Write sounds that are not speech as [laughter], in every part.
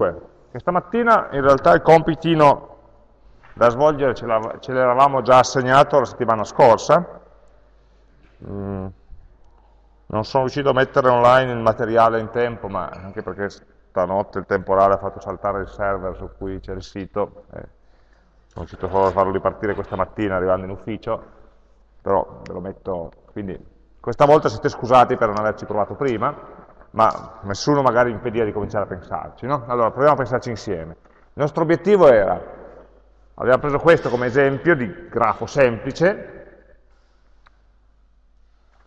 Dunque, questa mattina in realtà il compitino da svolgere ce l'eravamo già assegnato la settimana scorsa, mm, non sono riuscito a mettere online il materiale in tempo, ma anche perché stanotte il temporale ha fatto saltare il server su cui c'è il sito, eh, sono riuscito solo a farlo ripartire questa mattina arrivando in ufficio, però ve lo metto, quindi questa volta siete scusati per non averci provato prima, ma nessuno magari impedia di cominciare a pensarci. No? Allora, proviamo a pensarci insieme. Il nostro obiettivo era, abbiamo preso questo come esempio di grafo semplice,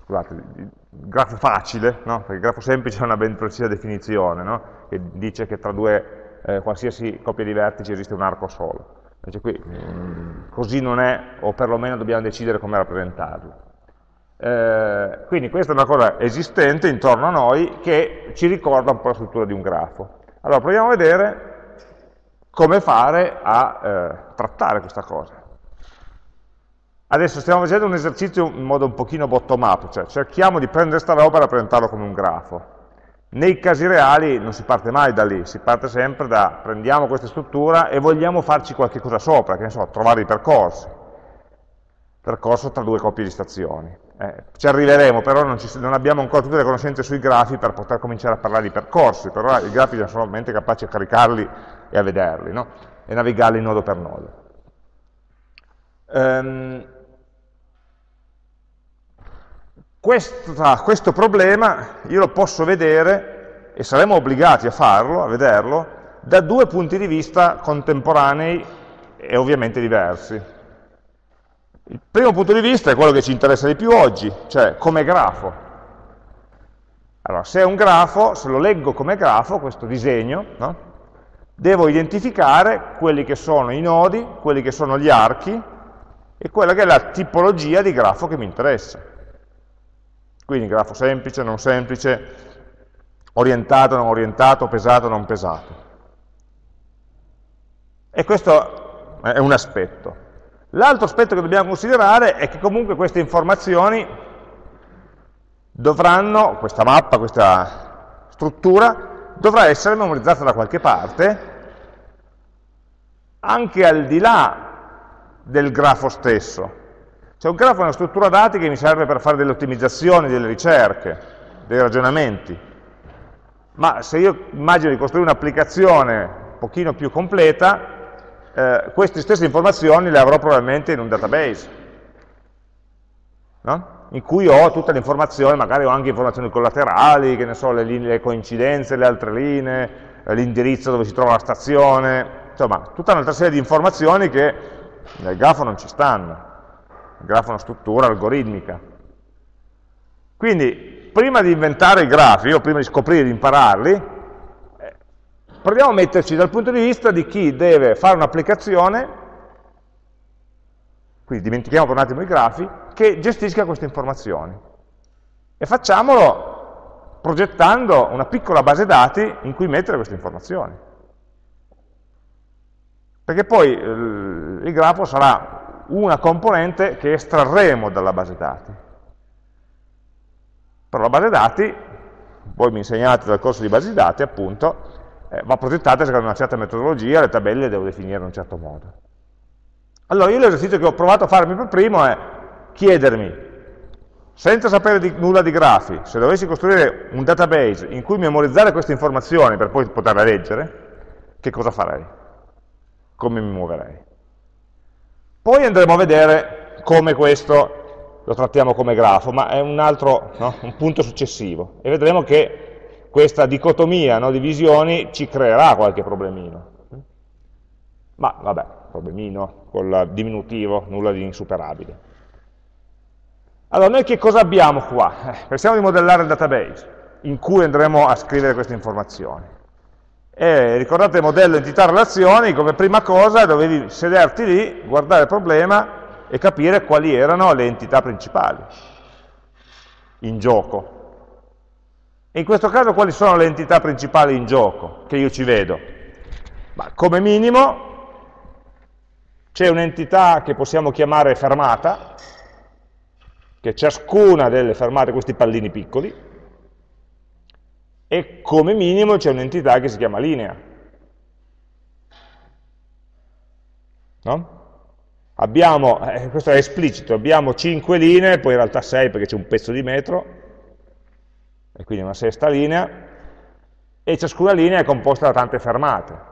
scusate, grafo facile, no? perché il grafo semplice ha una ben precisa definizione, no? che dice che tra due eh, qualsiasi coppia di vertici esiste un arco solo. Invece qui mh, mm, così non è, o perlomeno dobbiamo decidere come rappresentarlo. Eh, quindi questa è una cosa esistente intorno a noi che ci ricorda un po' la struttura di un grafo. Allora proviamo a vedere come fare a eh, trattare questa cosa. Adesso stiamo facendo un esercizio in modo un pochino bottom up, cioè cerchiamo di prendere questa roba e rappresentarlo come un grafo. Nei casi reali non si parte mai da lì, si parte sempre da prendiamo questa struttura e vogliamo farci qualche cosa sopra, che ne so, trovare i percorsi. Percorso tra due coppie di stazioni. Eh, ci arriveremo, però non, ci, non, abbiamo ancora tutte le conoscenze sui grafi per poter cominciare a parlare di percorsi, però i grafi sono solamente capaci a caricarli e a vederli, no? e navigarli nodo per nodo. Um, questa, questo problema io lo posso vedere, e saremo obbligati a farlo, a vederlo, da due punti di vista contemporanei e ovviamente diversi. Il primo punto di vista è quello che ci interessa di più oggi, cioè come grafo. Allora, se è un grafo, se lo leggo come grafo, questo disegno, no? devo identificare quelli che sono i nodi, quelli che sono gli archi e quella che è la tipologia di grafo che mi interessa. Quindi grafo semplice, non semplice, orientato, non orientato, pesato, non pesato. E questo è un aspetto. L'altro aspetto che dobbiamo considerare è che comunque queste informazioni dovranno, questa mappa, questa struttura, dovrà essere memorizzata da qualche parte, anche al di là del grafo stesso. Cioè un grafo è una struttura dati che mi serve per fare delle ottimizzazioni, delle ricerche, dei ragionamenti. Ma se io immagino di costruire un'applicazione un pochino più completa, eh, queste stesse informazioni le avrò probabilmente in un database, no? in cui ho tutte le informazioni, magari ho anche informazioni collaterali, che ne so, le, linee, le coincidenze, le altre linee, eh, l'indirizzo dove si trova la stazione, insomma, tutta un'altra serie di informazioni che nel grafo non ci stanno il grafo è una struttura algoritmica. Quindi, prima di inventare i grafi, o prima di scoprire, di impararli, proviamo a metterci dal punto di vista di chi deve fare un'applicazione, quindi dimentichiamo per un attimo i grafi, che gestisca queste informazioni. E facciamolo progettando una piccola base dati in cui mettere queste informazioni. Perché poi eh, il grafo sarà una componente che estrarremo dalla base dati. Però la base dati, voi mi insegnate dal corso di base dati, appunto, eh, va progettata secondo una certa metodologia, le tabelle le devo definire in un certo modo. Allora, io l'esercizio che ho provato a farmi per primo è chiedermi, senza sapere di, nulla di grafi, se dovessi costruire un database in cui memorizzare queste informazioni per poi poterle leggere, che cosa farei? Come mi muoverei? Poi andremo a vedere come questo lo trattiamo come grafo, ma è un altro, no? un punto successivo. E vedremo che questa dicotomia no, di visioni ci creerà qualche problemino. Ma vabbè, problemino col diminutivo, nulla di insuperabile. Allora, noi che cosa abbiamo qua? Eh, pensiamo di modellare il database, in cui andremo a scrivere queste informazioni. E ricordate il modello entità-relazioni, come prima cosa dovevi sederti lì, guardare il problema e capire quali erano le entità principali in gioco. In questo caso quali sono le entità principali in gioco che io ci vedo? Ma come minimo c'è un'entità che possiamo chiamare fermata, che è ciascuna delle fermate, questi pallini piccoli, e come minimo c'è un'entità che si chiama linea. No? Abbiamo, eh, questo è esplicito, abbiamo 5 linee, poi in realtà 6 perché c'è un pezzo di metro, e quindi una sesta linea, e ciascuna linea è composta da tante fermate.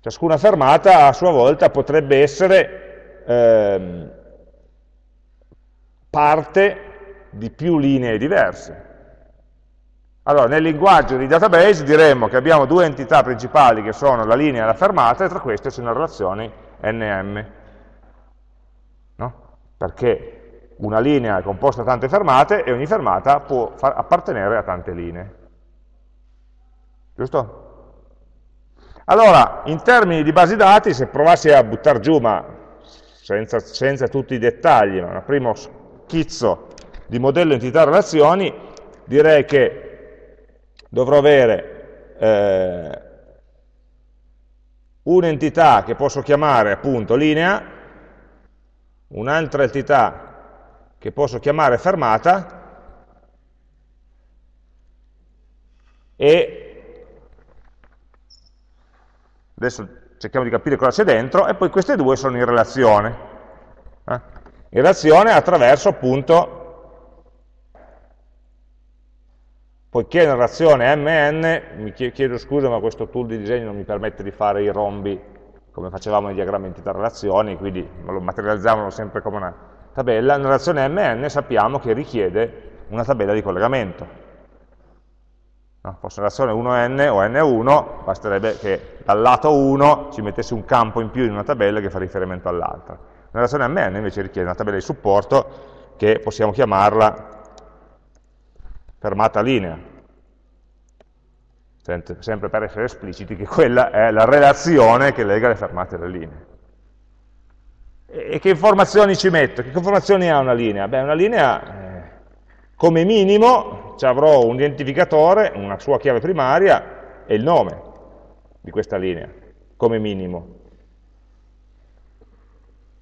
Ciascuna fermata a sua volta potrebbe essere ehm, parte di più linee diverse. Allora, nel linguaggio di database diremmo che abbiamo due entità principali che sono la linea e la fermata, e tra queste ci sono relazioni NM. No? Perché una linea è composta da tante fermate e ogni fermata può appartenere a tante linee. Giusto? Allora, in termini di basi dati, se provassi a buttare giù, ma senza, senza tutti i dettagli, ma un primo schizzo di modello entità relazioni, direi che dovrò avere eh, un'entità che posso chiamare appunto linea, un'altra entità che posso chiamare fermata, e adesso cerchiamo di capire cosa c'è dentro, e poi queste due sono in relazione. Eh? In relazione attraverso appunto, poiché è una relazione MN, mi chiedo scusa ma questo tool di disegno non mi permette di fare i rombi come facevamo nei diagrammi entità relazioni, quindi lo materializzavano sempre come una tabella, una relazione MN sappiamo che richiede una tabella di collegamento no? fosse relazione 1n o n1, basterebbe che dal lato 1 ci mettesse un campo in più in una tabella che fa riferimento all'altra. Una relazione mn invece richiede una tabella di supporto che possiamo chiamarla fermata linea, sempre per essere espliciti che quella è la relazione che lega le fermate alle linee. E che informazioni ci metto? Che informazioni ha una linea? Beh, una linea, eh, come minimo, ci avrò un identificatore, una sua chiave primaria e il nome di questa linea, come minimo.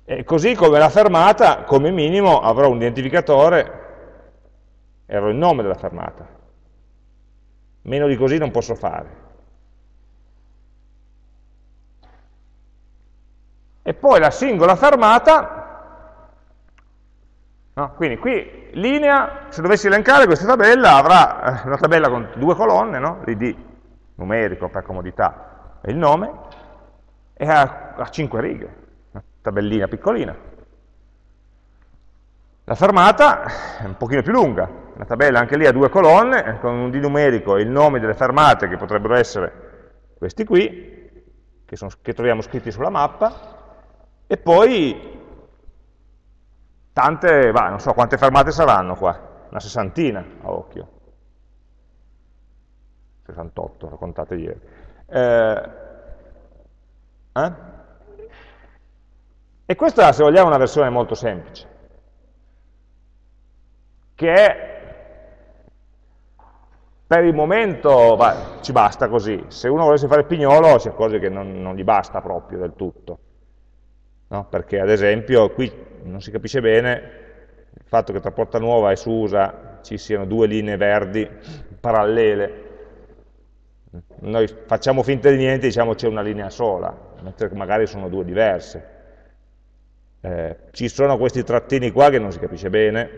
E così come la fermata, come minimo, avrò un identificatore e avrò il nome della fermata. Meno di così non posso fare. E poi la singola fermata No? Quindi qui linea, se dovessi elencare questa tabella, avrà eh, una tabella con due colonne, no? l'id numerico per comodità e il nome, e ha, ha cinque righe, una tabellina piccolina. La fermata è un pochino più lunga, la tabella anche lì ha due colonne, con un D numerico e il nome delle fermate che potrebbero essere questi qui, che, sono, che troviamo scritti sulla mappa, e poi tante, va, non so quante fermate saranno qua, una sessantina a occhio, 68, raccontate ieri. Eh, eh? E questa, se vogliamo, è una versione molto semplice, che è, per il momento, va, ci basta così. Se uno volesse fare il pignolo, si accorge che non, non gli basta proprio del tutto. No? Perché, ad esempio, qui non si capisce bene il fatto che tra Porta Nuova e Susa ci siano due linee verdi parallele. Noi facciamo finta di niente diciamo c'è una linea sola, mentre magari sono due diverse. Eh, ci sono questi trattini qua che non si capisce bene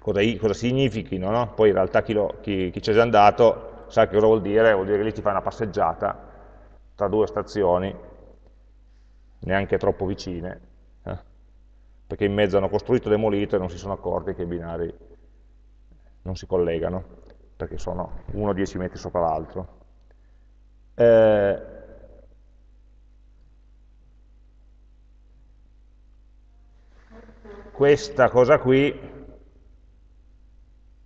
cosa, cosa significhino, no? poi in realtà chi, lo, chi, chi c'è già andato sa che cosa vuol dire, vuol dire che lì ti fai una passeggiata tra due stazioni, neanche troppo vicine, perché in mezzo hanno costruito demolito e non si sono accorti che i binari non si collegano, perché sono uno 10 metri sopra l'altro. Eh, questa cosa qui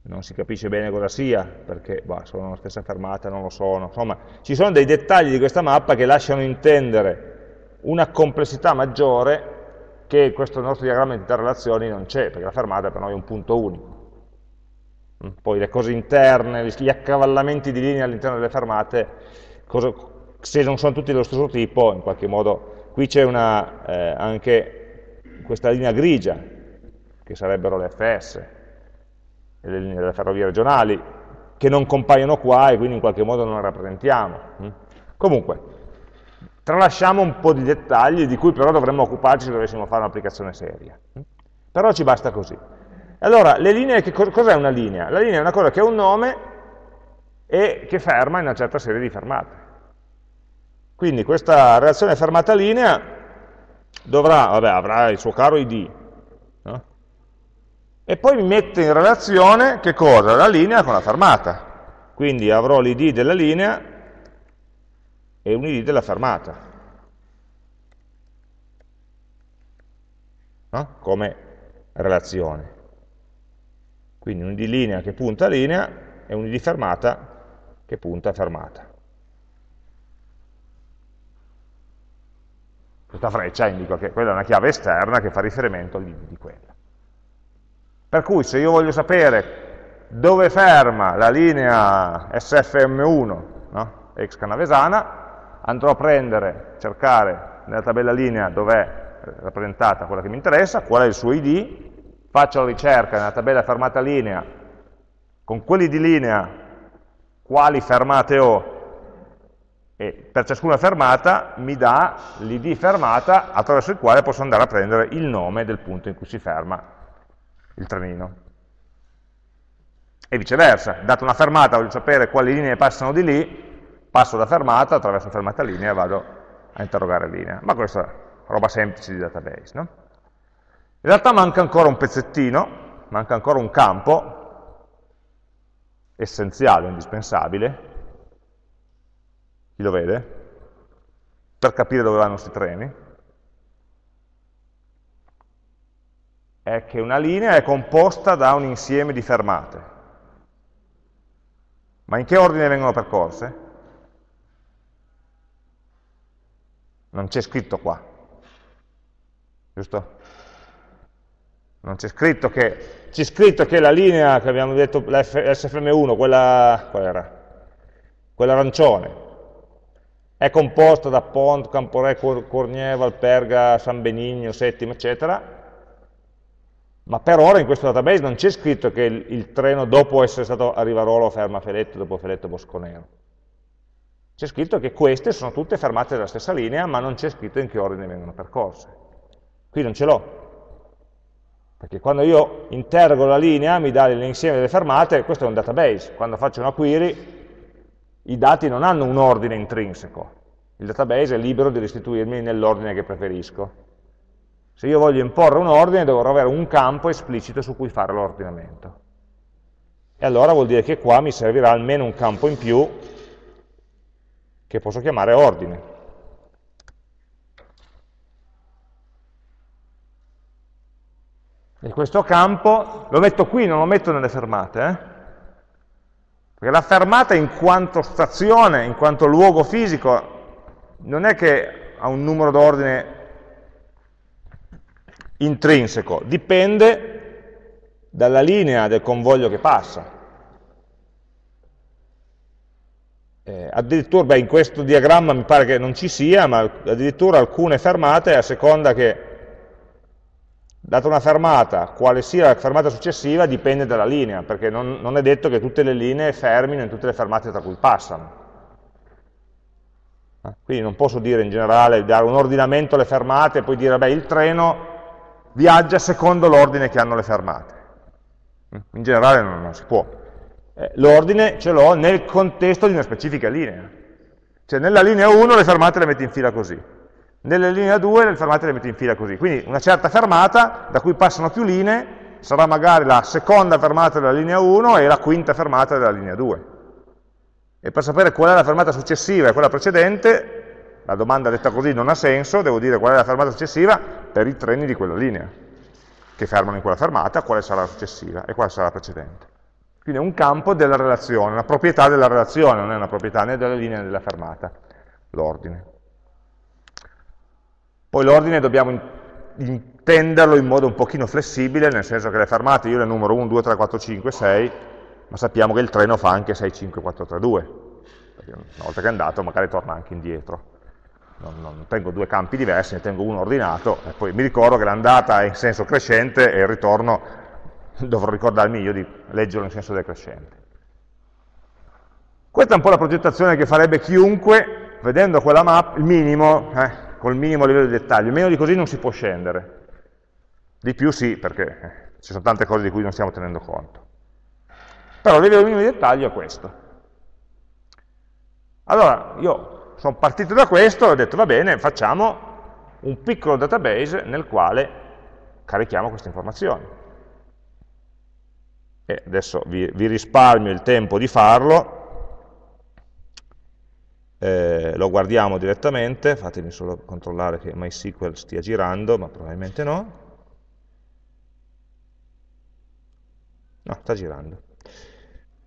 non si capisce bene cosa sia, perché bah, sono la stessa fermata, non lo sono. Insomma, ci sono dei dettagli di questa mappa che lasciano intendere una complessità maggiore che questo nostro diagramma di interrelazioni non c'è, perché la fermata per noi è un punto unico. Mm, poi le cose interne, gli accavallamenti di linea all'interno delle fermate, cosa, se non sono tutti dello stesso tipo, in qualche modo, qui c'è eh, anche questa linea grigia, che sarebbero le FS, le linee delle ferrovie regionali, che non compaiono qua e quindi in qualche modo non le rappresentiamo. Mm. Comunque, Tralasciamo un po' di dettagli di cui però dovremmo occuparci se dovessimo fare un'applicazione seria. Però ci basta così. Allora, le linee, cos'è una linea? La linea è una cosa che ha un nome e che ferma in una certa serie di fermate. Quindi questa relazione fermata-linea dovrà, vabbè, avrà il suo caro id, no? e poi mette in relazione che cosa? La linea con la fermata. Quindi avrò l'id della linea e un id della fermata. No? Come relazione. Quindi un id linea che punta a linea e un id fermata che punta a fermata. Questa freccia indica che quella è una chiave esterna che fa riferimento all'id di quella. Per cui se io voglio sapere dove ferma la linea SFM1, no? ex canavesana, andrò a prendere, cercare nella tabella linea dov'è rappresentata quella che mi interessa, qual è il suo id, faccio la ricerca nella tabella fermata linea, con quelli di linea quali fermate ho, e per ciascuna fermata mi dà l'id fermata attraverso il quale posso andare a prendere il nome del punto in cui si ferma il trenino. E viceversa, data una fermata voglio sapere quali linee passano di lì, passo da fermata, attraverso fermata linea e vado a interrogare linea. Ma questa è roba semplice di database. No? In realtà manca ancora un pezzettino, manca ancora un campo essenziale, indispensabile, chi lo vede? Per capire dove vanno questi treni. È che una linea è composta da un insieme di fermate. Ma in che ordine vengono percorse? Non c'è scritto qua. Giusto? Non c'è scritto che, c'è scritto che la linea che abbiamo detto, la SFM1, quella, qual era? Quella arancione, è composta da Pont, Camporè, Cornier, Valperga, San Benigno, Settimo, eccetera, ma per ora in questo database non c'è scritto che il, il, treno dopo essere stato a Rivarolo ferma Feletto, dopo Feletto Bosconero. C'è scritto che queste sono tutte fermate della stessa linea, ma non c'è scritto in che ordine vengono percorse. Qui non ce l'ho, perché quando io interrogo la linea mi dà l'insieme delle fermate, questo è un database, quando faccio una query i dati non hanno un ordine intrinseco, il database è libero di restituirmi nell'ordine che preferisco. Se io voglio imporre un ordine dovrò avere un campo esplicito su cui fare l'ordinamento. E allora vuol dire che qua mi servirà almeno un campo in più che posso chiamare ordine. E questo campo lo metto qui, non lo metto nelle fermate, eh? perché la fermata in quanto stazione, in quanto luogo fisico, non è che ha un numero d'ordine intrinseco, dipende dalla linea del convoglio che passa. Eh, addirittura, beh, in questo diagramma mi pare che non ci sia, ma addirittura alcune fermate, a seconda che, data una fermata, quale sia la fermata successiva, dipende dalla linea, perché non, non è detto che tutte le linee fermino in tutte le fermate tra cui passano. Eh, quindi non posso dire in generale, dare un ordinamento alle fermate e poi dire, beh, il treno viaggia secondo l'ordine che hanno le fermate. In generale non, non si può eh, l'ordine ce l'ho nel contesto di una specifica linea. Cioè nella linea 1 le fermate le metto in fila così, nella linea 2 le fermate le metto in fila così. Quindi una certa fermata, da cui passano più linee, sarà magari la seconda fermata della linea 1 e la quinta fermata della linea 2. E per sapere qual è la fermata successiva e quella precedente, la domanda detta così non ha senso, devo dire qual è la fermata successiva per i treni di quella linea, che fermano in quella fermata, quale sarà la successiva e quale sarà la precedente. Quindi è un campo della relazione, una proprietà della relazione, non è una proprietà né della linea né della fermata, l'ordine. Poi l'ordine dobbiamo intenderlo in modo un pochino flessibile, nel senso che le fermate io le numero 1, 2, 3, 4, 5, 6, ma sappiamo che il treno fa anche 6, 5, 4, 3, 2, perché una volta che è andato magari torna anche indietro. Non, non tengo due campi diversi, ne tengo uno ordinato, e poi mi ricordo che l'andata è in senso crescente e il ritorno [laughs] dovrò ricordarmi io di leggerlo in senso decrescente. Questa è un po' la progettazione che farebbe chiunque vedendo quella mappa, il minimo, eh, col minimo livello di dettaglio, meno di così non si può scendere. Di più sì, perché eh, ci sono tante cose di cui non stiamo tenendo conto. Però il livello minimo di dettaglio è questo. Allora, io sono partito da questo e ho detto, va bene, facciamo un piccolo database nel quale carichiamo queste informazioni. E adesso vi, vi risparmio il tempo di farlo, eh, lo guardiamo direttamente, fatemi solo controllare che MySQL stia girando, ma probabilmente no. No, sta girando.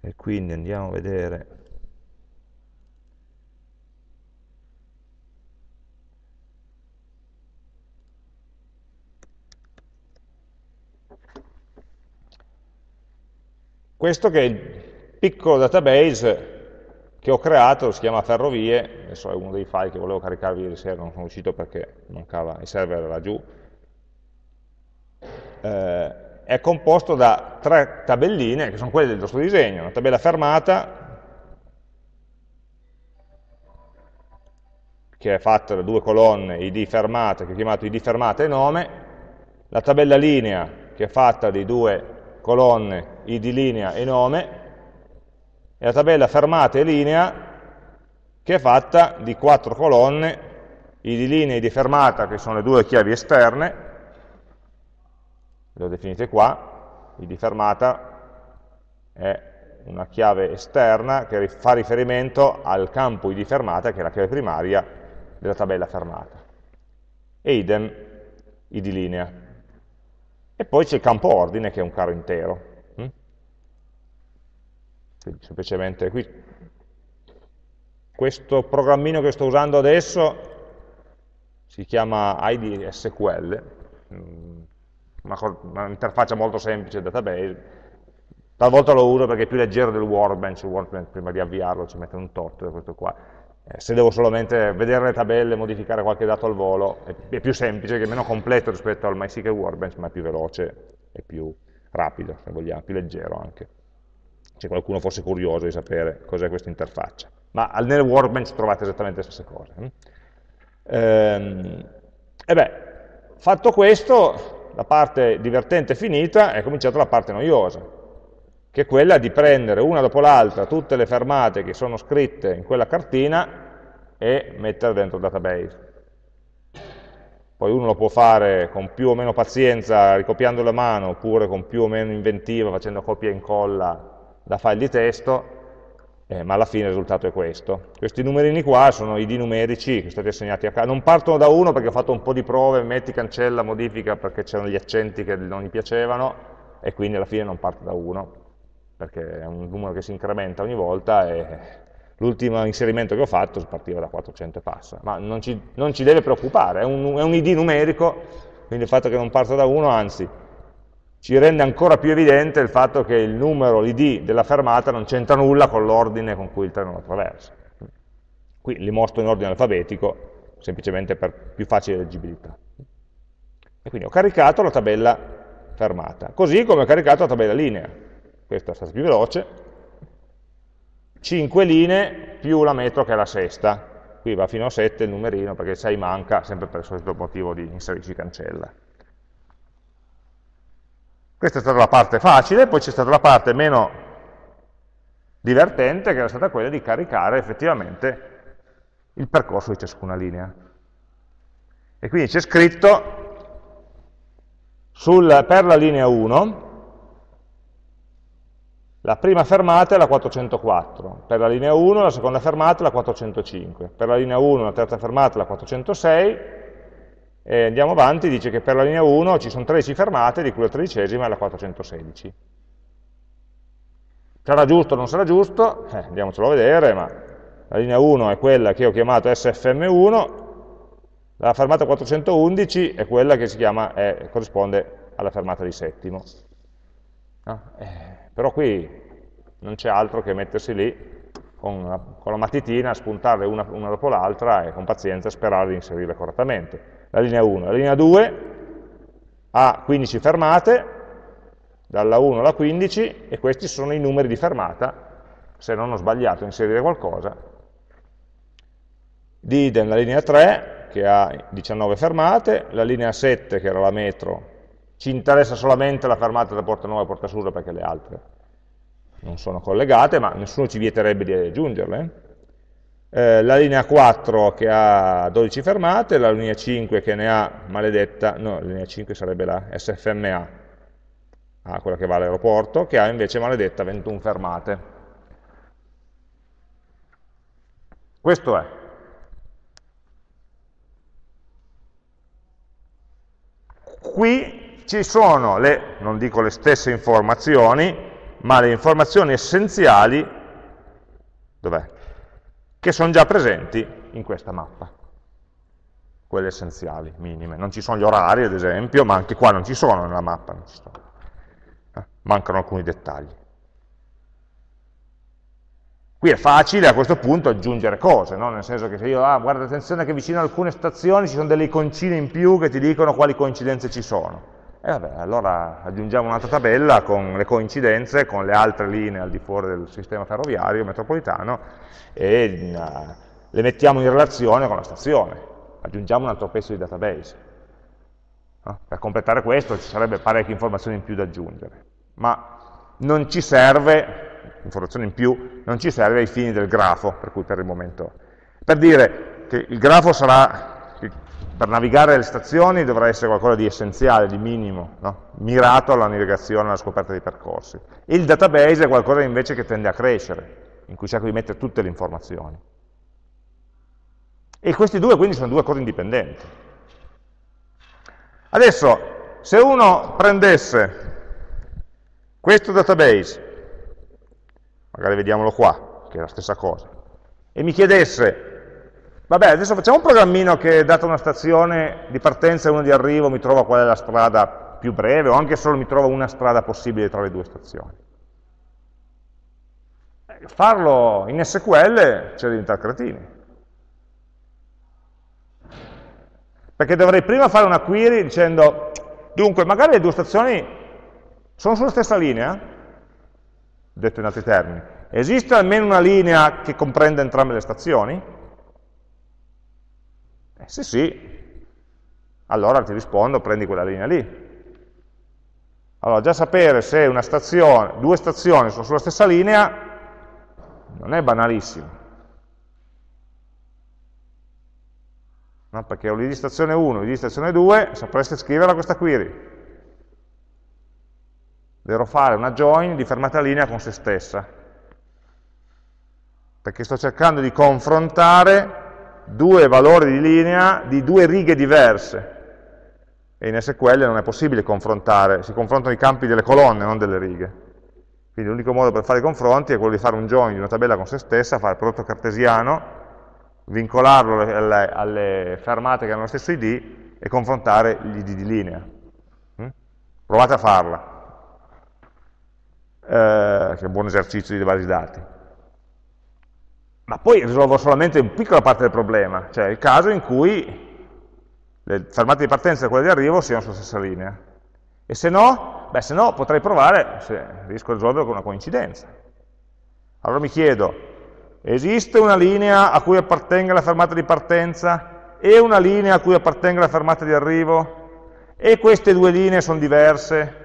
E quindi andiamo a vedere Questo che è il piccolo database che ho creato, si chiama Ferrovie, adesso è uno dei file che volevo caricarvi ieri sera, non sono riuscito perché mancava, il server era giù. Eh, è composto da tre tabelline, che sono quelle del nostro disegno, una tabella fermata, che è fatta da due colonne, id fermata, che ho chiamato id fermata e nome, la tabella linea, che è fatta di due colonne id linea e nome, e la tabella fermata e linea che è fatta di quattro colonne id linea e id fermata, che sono le due chiavi esterne, le ho definite qua, id fermata è una chiave esterna che fa riferimento al campo id fermata, che è la chiave primaria della tabella fermata. E idem id linea. E poi c'è il campo ordine che è un caro intero. Mm? Quindi semplicemente qui, questo programmino che sto usando adesso si chiama ID SQL, mm, un'interfaccia molto semplice database, talvolta lo uso perché è più leggero del Workbench, il Workbench prima di avviarlo ci mette un tot, questo qua. Eh, se devo solamente vedere le tabelle, modificare qualche dato al volo, è, più semplice, è meno completo rispetto al MySQL Workbench, ma è più veloce e più rapido, se vogliamo, più leggero anche. Se qualcuno fosse curioso di sapere cos'è questa interfaccia. Ma nel Workbench trovate esattamente le stesse cose. Hm? Ehm, e beh, fatto questo, la parte divertente è finita, è cominciata la parte noiosa, che è quella di prendere una dopo l'altra tutte le fermate che sono scritte in quella cartina e mettere dentro il database. Poi uno lo può fare con più o meno pazienza, ricopiando la mano, oppure con più o meno inventiva, facendo copia e incolla da file di testo, eh, ma alla fine il risultato è questo. Questi numerini qua sono id numerici che sono stati assegnati a caso. Non partono da uno perché ho fatto un po' di prove, metti, cancella, modifica perché c'erano gli accenti che non gli piacevano, e quindi alla fine non parte da uno, perché è un numero che si incrementa ogni volta e l'ultimo inserimento che ho fatto partiva da 400 e passa, ma non ci, non ci deve preoccupare, è un, è un, id numerico, quindi il fatto che non parta da 1, anzi, ci rende ancora più evidente il fatto che il numero, l'id della fermata non c'entra nulla con l'ordine con cui il treno attraversa. Qui li mostro in ordine alfabetico, semplicemente per più facile leggibilità. E quindi ho caricato la tabella fermata, così come ho caricato la tabella linea, questa è stata più veloce, 5 linee più la metro che è la sesta, qui va fino a 7 il numerino perché 6 manca, sempre per il solito motivo di inserirci cancella. Questa è stata la parte facile, poi c'è stata la parte meno divertente che era stata quella di caricare effettivamente il percorso di ciascuna linea. E quindi c'è scritto sul, per la linea 1 la prima fermata è la 404, per la linea 1 la seconda fermata è la 405, per la linea 1 la terza fermata è la 406, e andiamo avanti, dice che per la linea 1 ci sono 13 fermate, di cui la tredicesima è la 416. Sarà giusto o non sarà giusto? Eh, andiamocelo a vedere, ma la linea 1 è quella che ho chiamato SFM1, la fermata 411 è quella che chiama, è, corrisponde alla fermata di settimo. No? Eh, però qui non c'è altro che mettersi lì con, una, con la matitina, spuntarle una, una dopo l'altra e con pazienza sperare di inserirle correttamente. La linea 1. La linea 2 ha 15 fermate, dalla 1 alla 15, e questi sono i numeri di fermata, se non ho sbagliato a inserire qualcosa, di idem la linea 3 che ha 19 fermate, la linea 7 che era la metro, ci interessa solamente la fermata da Porta Nuova e Porta Susa perché le altre non sono collegate, ma nessuno ci vieterebbe di aggiungerle. Eh, la linea 4 che ha 12 fermate, la linea 5 che ne ha maledetta, no, la linea 5 sarebbe la SFMA, ah, quella che va all'aeroporto, che ha invece maledetta 21 fermate. Questo è. Qui ci sono le, non dico le stesse informazioni, ma le informazioni essenziali? Che sono già presenti in questa mappa. Quelle essenziali, minime. Non ci sono gli orari, ad esempio, ma anche qua non ci sono nella mappa, eh, mancano alcuni dettagli. Qui è facile a questo punto aggiungere cose, no? nel senso che se io, ah, guarda attenzione che vicino a alcune stazioni ci sono delle iconcine in più che ti dicono quali coincidenze ci sono. E vabbè, allora aggiungiamo un'altra tabella con le coincidenze, con le altre linee al di fuori del sistema ferroviario metropolitano e uh, le mettiamo in relazione con la stazione. Aggiungiamo un altro pezzo di database. Per completare questo ci sarebbe parecchie informazioni in più da aggiungere, ma non ci serve informazione in più, non ci serve ai fini del grafo, per cui per il momento. Per dire che il grafo sarà, per navigare le stazioni dovrà essere qualcosa di essenziale, di minimo, no? mirato alla navigazione, alla scoperta dei percorsi. Il database è qualcosa invece che tende a crescere, in cui cerco di mettere tutte le informazioni. E questi due quindi sono due cose indipendenti. Adesso, se uno prendesse questo database magari vediamolo qua, che è la stessa cosa, e mi chiedesse, vabbè, adesso facciamo un programmino che, data una stazione di partenza e una di arrivo, mi trova qual è la strada più breve, o anche solo mi trova una strada possibile tra le due stazioni. Eh, farlo in SQL c'è diventare cretini. Perché dovrei prima fare una query dicendo, dunque, magari le due stazioni sono sulla stessa linea, detto in altri termini. Esiste almeno una linea che comprende entrambe le stazioni? Eh, se sì, allora ti rispondo, prendi quella linea lì. Allora, già sapere se una stazione, due stazioni sono sulla stessa linea non è banalissimo. No, perché ho lì di stazione 1, lì di stazione 2, sapreste scriverla questa query dovrò fare una join di fermata linea con se stessa, perché sto cercando di confrontare due valori di linea di due righe diverse, e in SQL non è possibile confrontare, si confrontano i campi delle colonne, non delle righe. Quindi l'unico modo per fare i confronti è quello di fare un join di una tabella con se stessa, fare il prodotto cartesiano, vincolarlo alle, alle fermate che hanno lo stesso ID e confrontare gli ID di linea. Mm? Provate a farla eh, che è un buon esercizio di basi dati. Ma poi risolvo solamente una piccola parte del problema, cioè il caso in cui le fermate di partenza e quelle di arrivo siano sulla stessa linea. E se no, beh, se no potrei provare, se riesco a risolverlo con una coincidenza. Allora mi chiedo, esiste una linea a cui appartenga la fermata di partenza e una linea a cui appartenga la fermata di arrivo? E queste due linee sono diverse?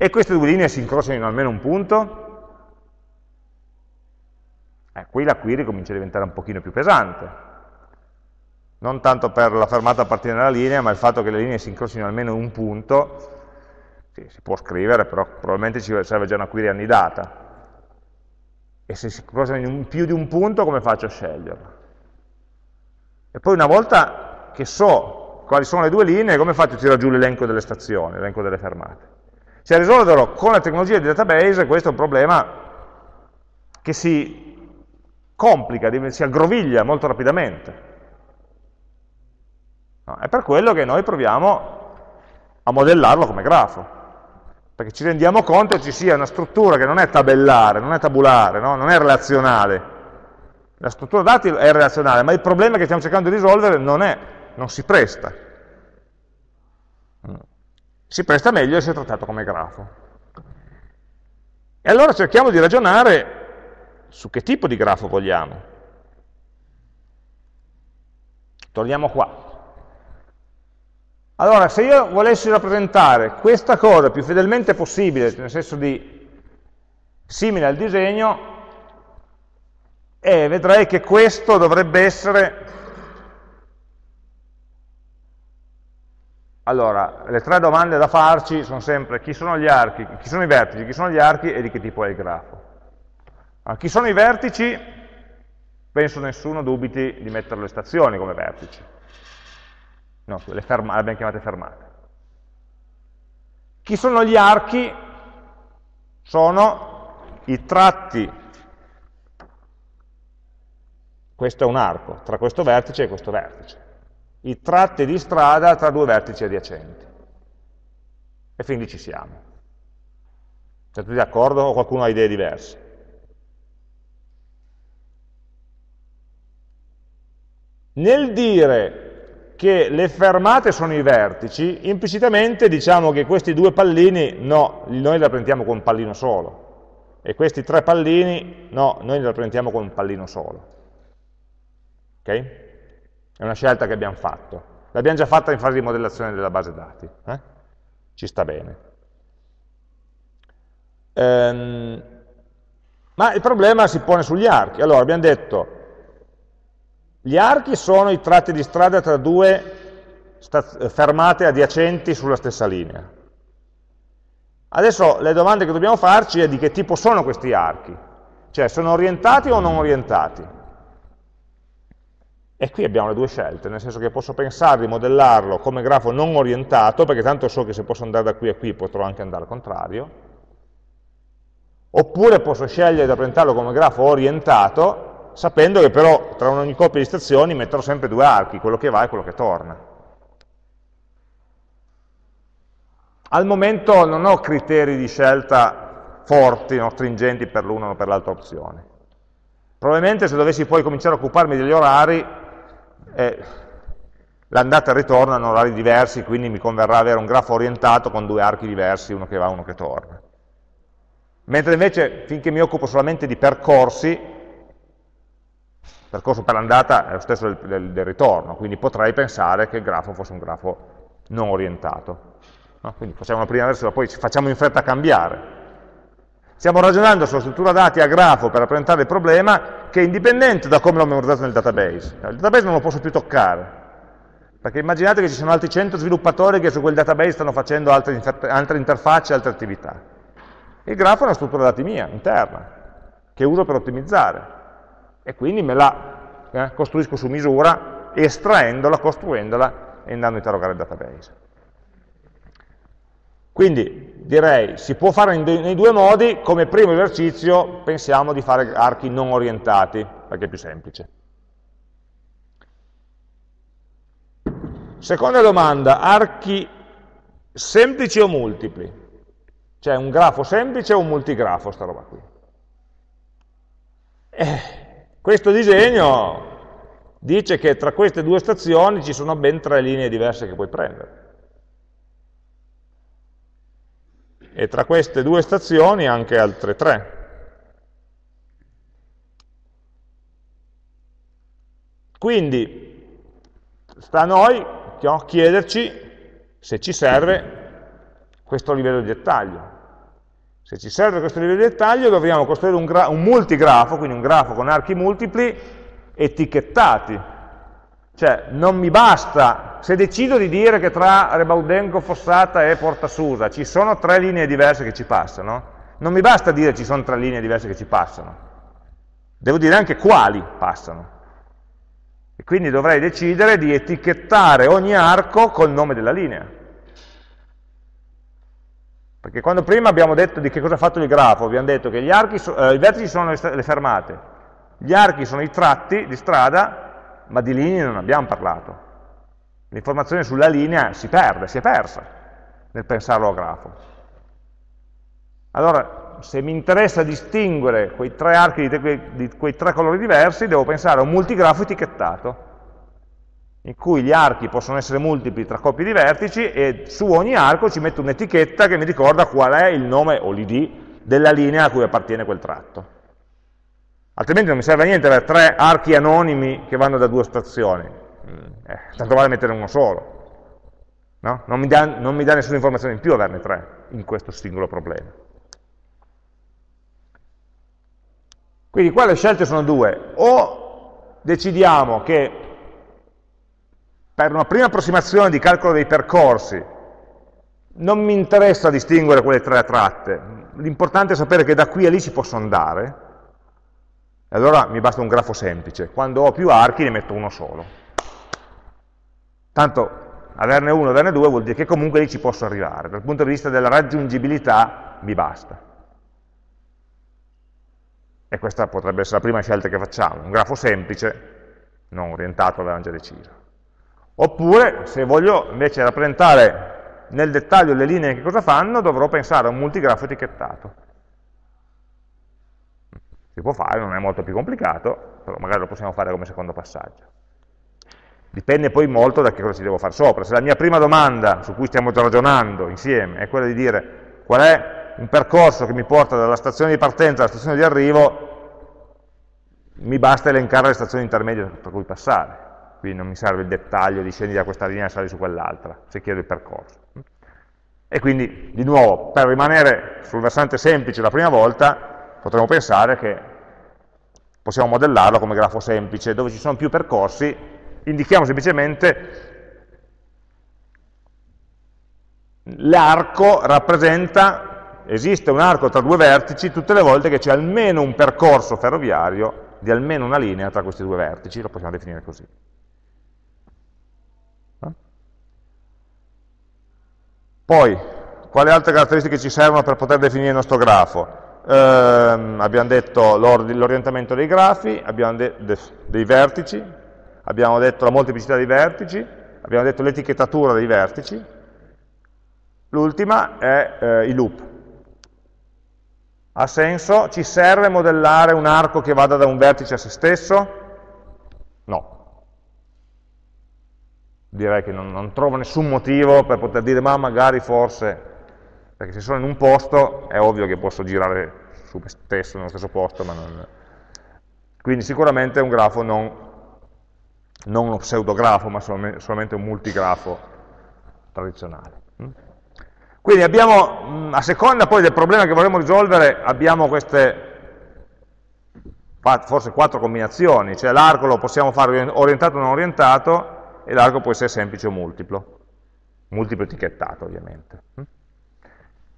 e queste due linee si incrociano in almeno un punto, eh, qui la query comincia a diventare un pochino più pesante. Non tanto per la fermata a partire dalla linea, ma il fatto che le linee si incrocino in almeno un punto, sì, si può scrivere, però probabilmente ci serve già una query annidata. E se si incrociano in più di un punto, come faccio a sceglierla? E poi una volta che so quali sono le due linee, come faccio a tirare giù l'elenco delle stazioni, l'elenco delle fermate? A risolverlo con la tecnologia di database, questo è un problema che si complica, si aggroviglia molto rapidamente. No, è per quello che noi proviamo a modellarlo come grafo, perché ci rendiamo conto che ci sia una struttura che non è tabellare, non è tabulare, no? non è relazionale. La struttura dati è relazionale, ma il problema che stiamo cercando di risolvere non è, non si presta si presta meglio essere trattato come grafo. E allora cerchiamo di ragionare su che tipo di grafo vogliamo. Torniamo qua. Allora, se io volessi rappresentare questa cosa più fedelmente possibile, nel senso di simile al disegno, e vedrei che questo dovrebbe essere... Allora, le tre domande da farci sono sempre chi sono gli archi, chi sono i vertici, chi sono gli archi e di che tipo è il grafo. Allora, chi sono i vertici? Penso nessuno dubiti di mettere le stazioni come vertici. No, le, le abbiamo chiamate fermate. Chi sono gli archi? Sono i tratti questo è un arco, tra questo vertice e questo vertice. I tratti di strada tra due vertici adiacenti. E lì ci siamo. Siete tutti d'accordo o qualcuno ha idee diverse? Nel dire che le fermate sono i vertici, implicitamente diciamo che questi due pallini, no, noi li rappresentiamo con un pallino solo. E questi tre pallini, no, noi li rappresentiamo con un pallino solo. È una scelta che abbiamo fatto. L'abbiamo già fatta in fase di modellazione della base dati. Eh? Ci sta bene. Ehm, ma il problema si pone sugli archi. Allora, abbiamo detto, gli archi sono i tratti di strada tra due fermate adiacenti sulla stessa linea. Adesso le domande che dobbiamo farci è di che tipo sono questi archi. Cioè, sono orientati o non orientati? E qui abbiamo le due scelte, nel senso che posso pensare di modellarlo come grafo non orientato, perché tanto so che se posso andare da qui a qui potrò anche andare al contrario, oppure posso scegliere di rappresentarlo come grafo orientato, sapendo che però tra ogni coppia di stazioni metterò sempre due archi, quello che va e quello che torna. Al momento non ho criteri di scelta forti, no, stringenti per l'una o per l'altra opzione. Probabilmente se dovessi poi cominciare a occuparmi degli orari, eh, l'andata e il ritorno hanno orari diversi, quindi mi converrà avere un grafo orientato con due archi diversi, uno che va e uno che torna. Mentre invece, finché mi occupo solamente di percorsi, percorso per l'andata è lo stesso del, del, del, ritorno, quindi potrei pensare che il grafo fosse un grafo non orientato. No? Quindi facciamo la prima versione, poi facciamo in fretta a cambiare. Stiamo ragionando sulla struttura dati a grafo per rappresentare il problema che è indipendente da come l'ho memorizzato nel database. Il database non lo posso più toccare, perché immaginate che ci sono altri 100 sviluppatori che su quel database stanno facendo altre, altre interfacce, altre attività. Il grafo è una struttura dati mia, interna, che uso per ottimizzare. E quindi me la eh, costruisco su misura, estraendola, costruendola e andando a interrogare il database. Quindi direi, si può fare nei due modi, come primo esercizio pensiamo di fare archi non orientati, perché è più semplice. Seconda domanda, archi semplici o multipli? Cioè un grafo semplice o un multigrafo, sta roba qui? Eh, questo disegno dice che tra queste due stazioni ci sono ben tre linee diverse che puoi prendere. e tra queste due stazioni anche altre tre. Quindi sta a noi chiederci se ci serve questo livello di dettaglio. Se ci serve questo livello di dettaglio dobbiamo costruire un, un multigrafo, quindi un grafo con archi multipli etichettati, cioè, non mi basta, se decido di dire che tra Rebaudenco, Fossata e Porta Susa ci sono tre linee diverse che ci passano, non mi basta dire ci sono tre linee diverse che ci passano, devo dire anche quali passano. E quindi dovrei decidere di etichettare ogni arco col nome della linea. Perché quando prima abbiamo detto di che cosa ha fatto il grafo, abbiamo detto che archi, eh, i vertici sono le, le fermate, gli archi sono i tratti di strada ma di linee non abbiamo parlato. L'informazione sulla linea si perde, si è persa nel pensarlo a grafo. Allora, se mi interessa distinguere quei tre archi di, quei, di quei tre colori diversi, devo pensare a un multigrafo etichettato, in cui gli archi possono essere multipli tra coppie di vertici e su ogni arco ci metto un'etichetta che mi ricorda qual è il nome o l'id della linea a cui appartiene quel tratto altrimenti non mi serve a niente avere tre archi anonimi che vanno da due stazioni, eh, tanto vale mettere uno solo. No? Non, mi dà, non mi dà nessuna informazione in più averne tre in questo singolo problema. Quindi qua le scelte sono due, o decidiamo che per una prima approssimazione di calcolo dei percorsi non mi interessa distinguere quelle tre tratte, l'importante è sapere che da qui a lì ci posso andare, e allora mi basta un grafo semplice, quando ho più archi ne metto uno solo. Tanto averne uno, averne due vuol dire che comunque lì ci posso arrivare, dal punto di vista della raggiungibilità mi basta. E questa potrebbe essere la prima scelta che facciamo, un grafo semplice, non orientato, avevamo già deciso. Oppure, se voglio invece rappresentare nel dettaglio le linee che cosa fanno, dovrò pensare a un multigrafo etichettato. Si può fare, non è molto più complicato, però magari lo possiamo fare come secondo passaggio. Dipende poi molto da che cosa ci devo fare sopra. Se la mia prima domanda su cui stiamo ragionando insieme è quella di dire qual è un percorso che mi porta dalla stazione di partenza alla stazione di arrivo, mi basta elencare le stazioni intermedie per cui passare. Quindi non mi serve il dettaglio di scendi da questa linea e sali su quell'altra, se chiedo il percorso. E quindi, di nuovo, per rimanere sul versante semplice la prima volta, potremmo pensare che possiamo modellarlo come grafo semplice, dove ci sono più percorsi, indichiamo semplicemente l'arco rappresenta esiste un arco tra due vertici tutte le volte che c'è almeno un percorso ferroviario di almeno una linea tra questi due vertici, lo possiamo definire così. Poi, quali altre caratteristiche ci servono per poter definire il nostro grafo? Eh, abbiamo detto l'orientamento dei grafi, abbiamo detto dei vertici, abbiamo detto la molteplicità dei vertici, abbiamo detto l'etichettatura dei vertici, l'ultima è eh, i loop, ha senso? Ci serve modellare un arco che vada da un vertice a se stesso? No. Direi che non, non trovo nessun motivo per poter dire ma magari forse, perché se sono in un posto è ovvio che posso girare su me stesso nello stesso posto, ma non... Quindi sicuramente è un grafo non, non uno pseudografo, ma solamente un multigrafo tradizionale. Quindi abbiamo, a seconda poi del problema che vorremmo risolvere, abbiamo queste, forse quattro combinazioni, cioè l'arco lo possiamo fare orientato o non orientato, e l'arco può essere semplice o multiplo, multiplo etichettato ovviamente.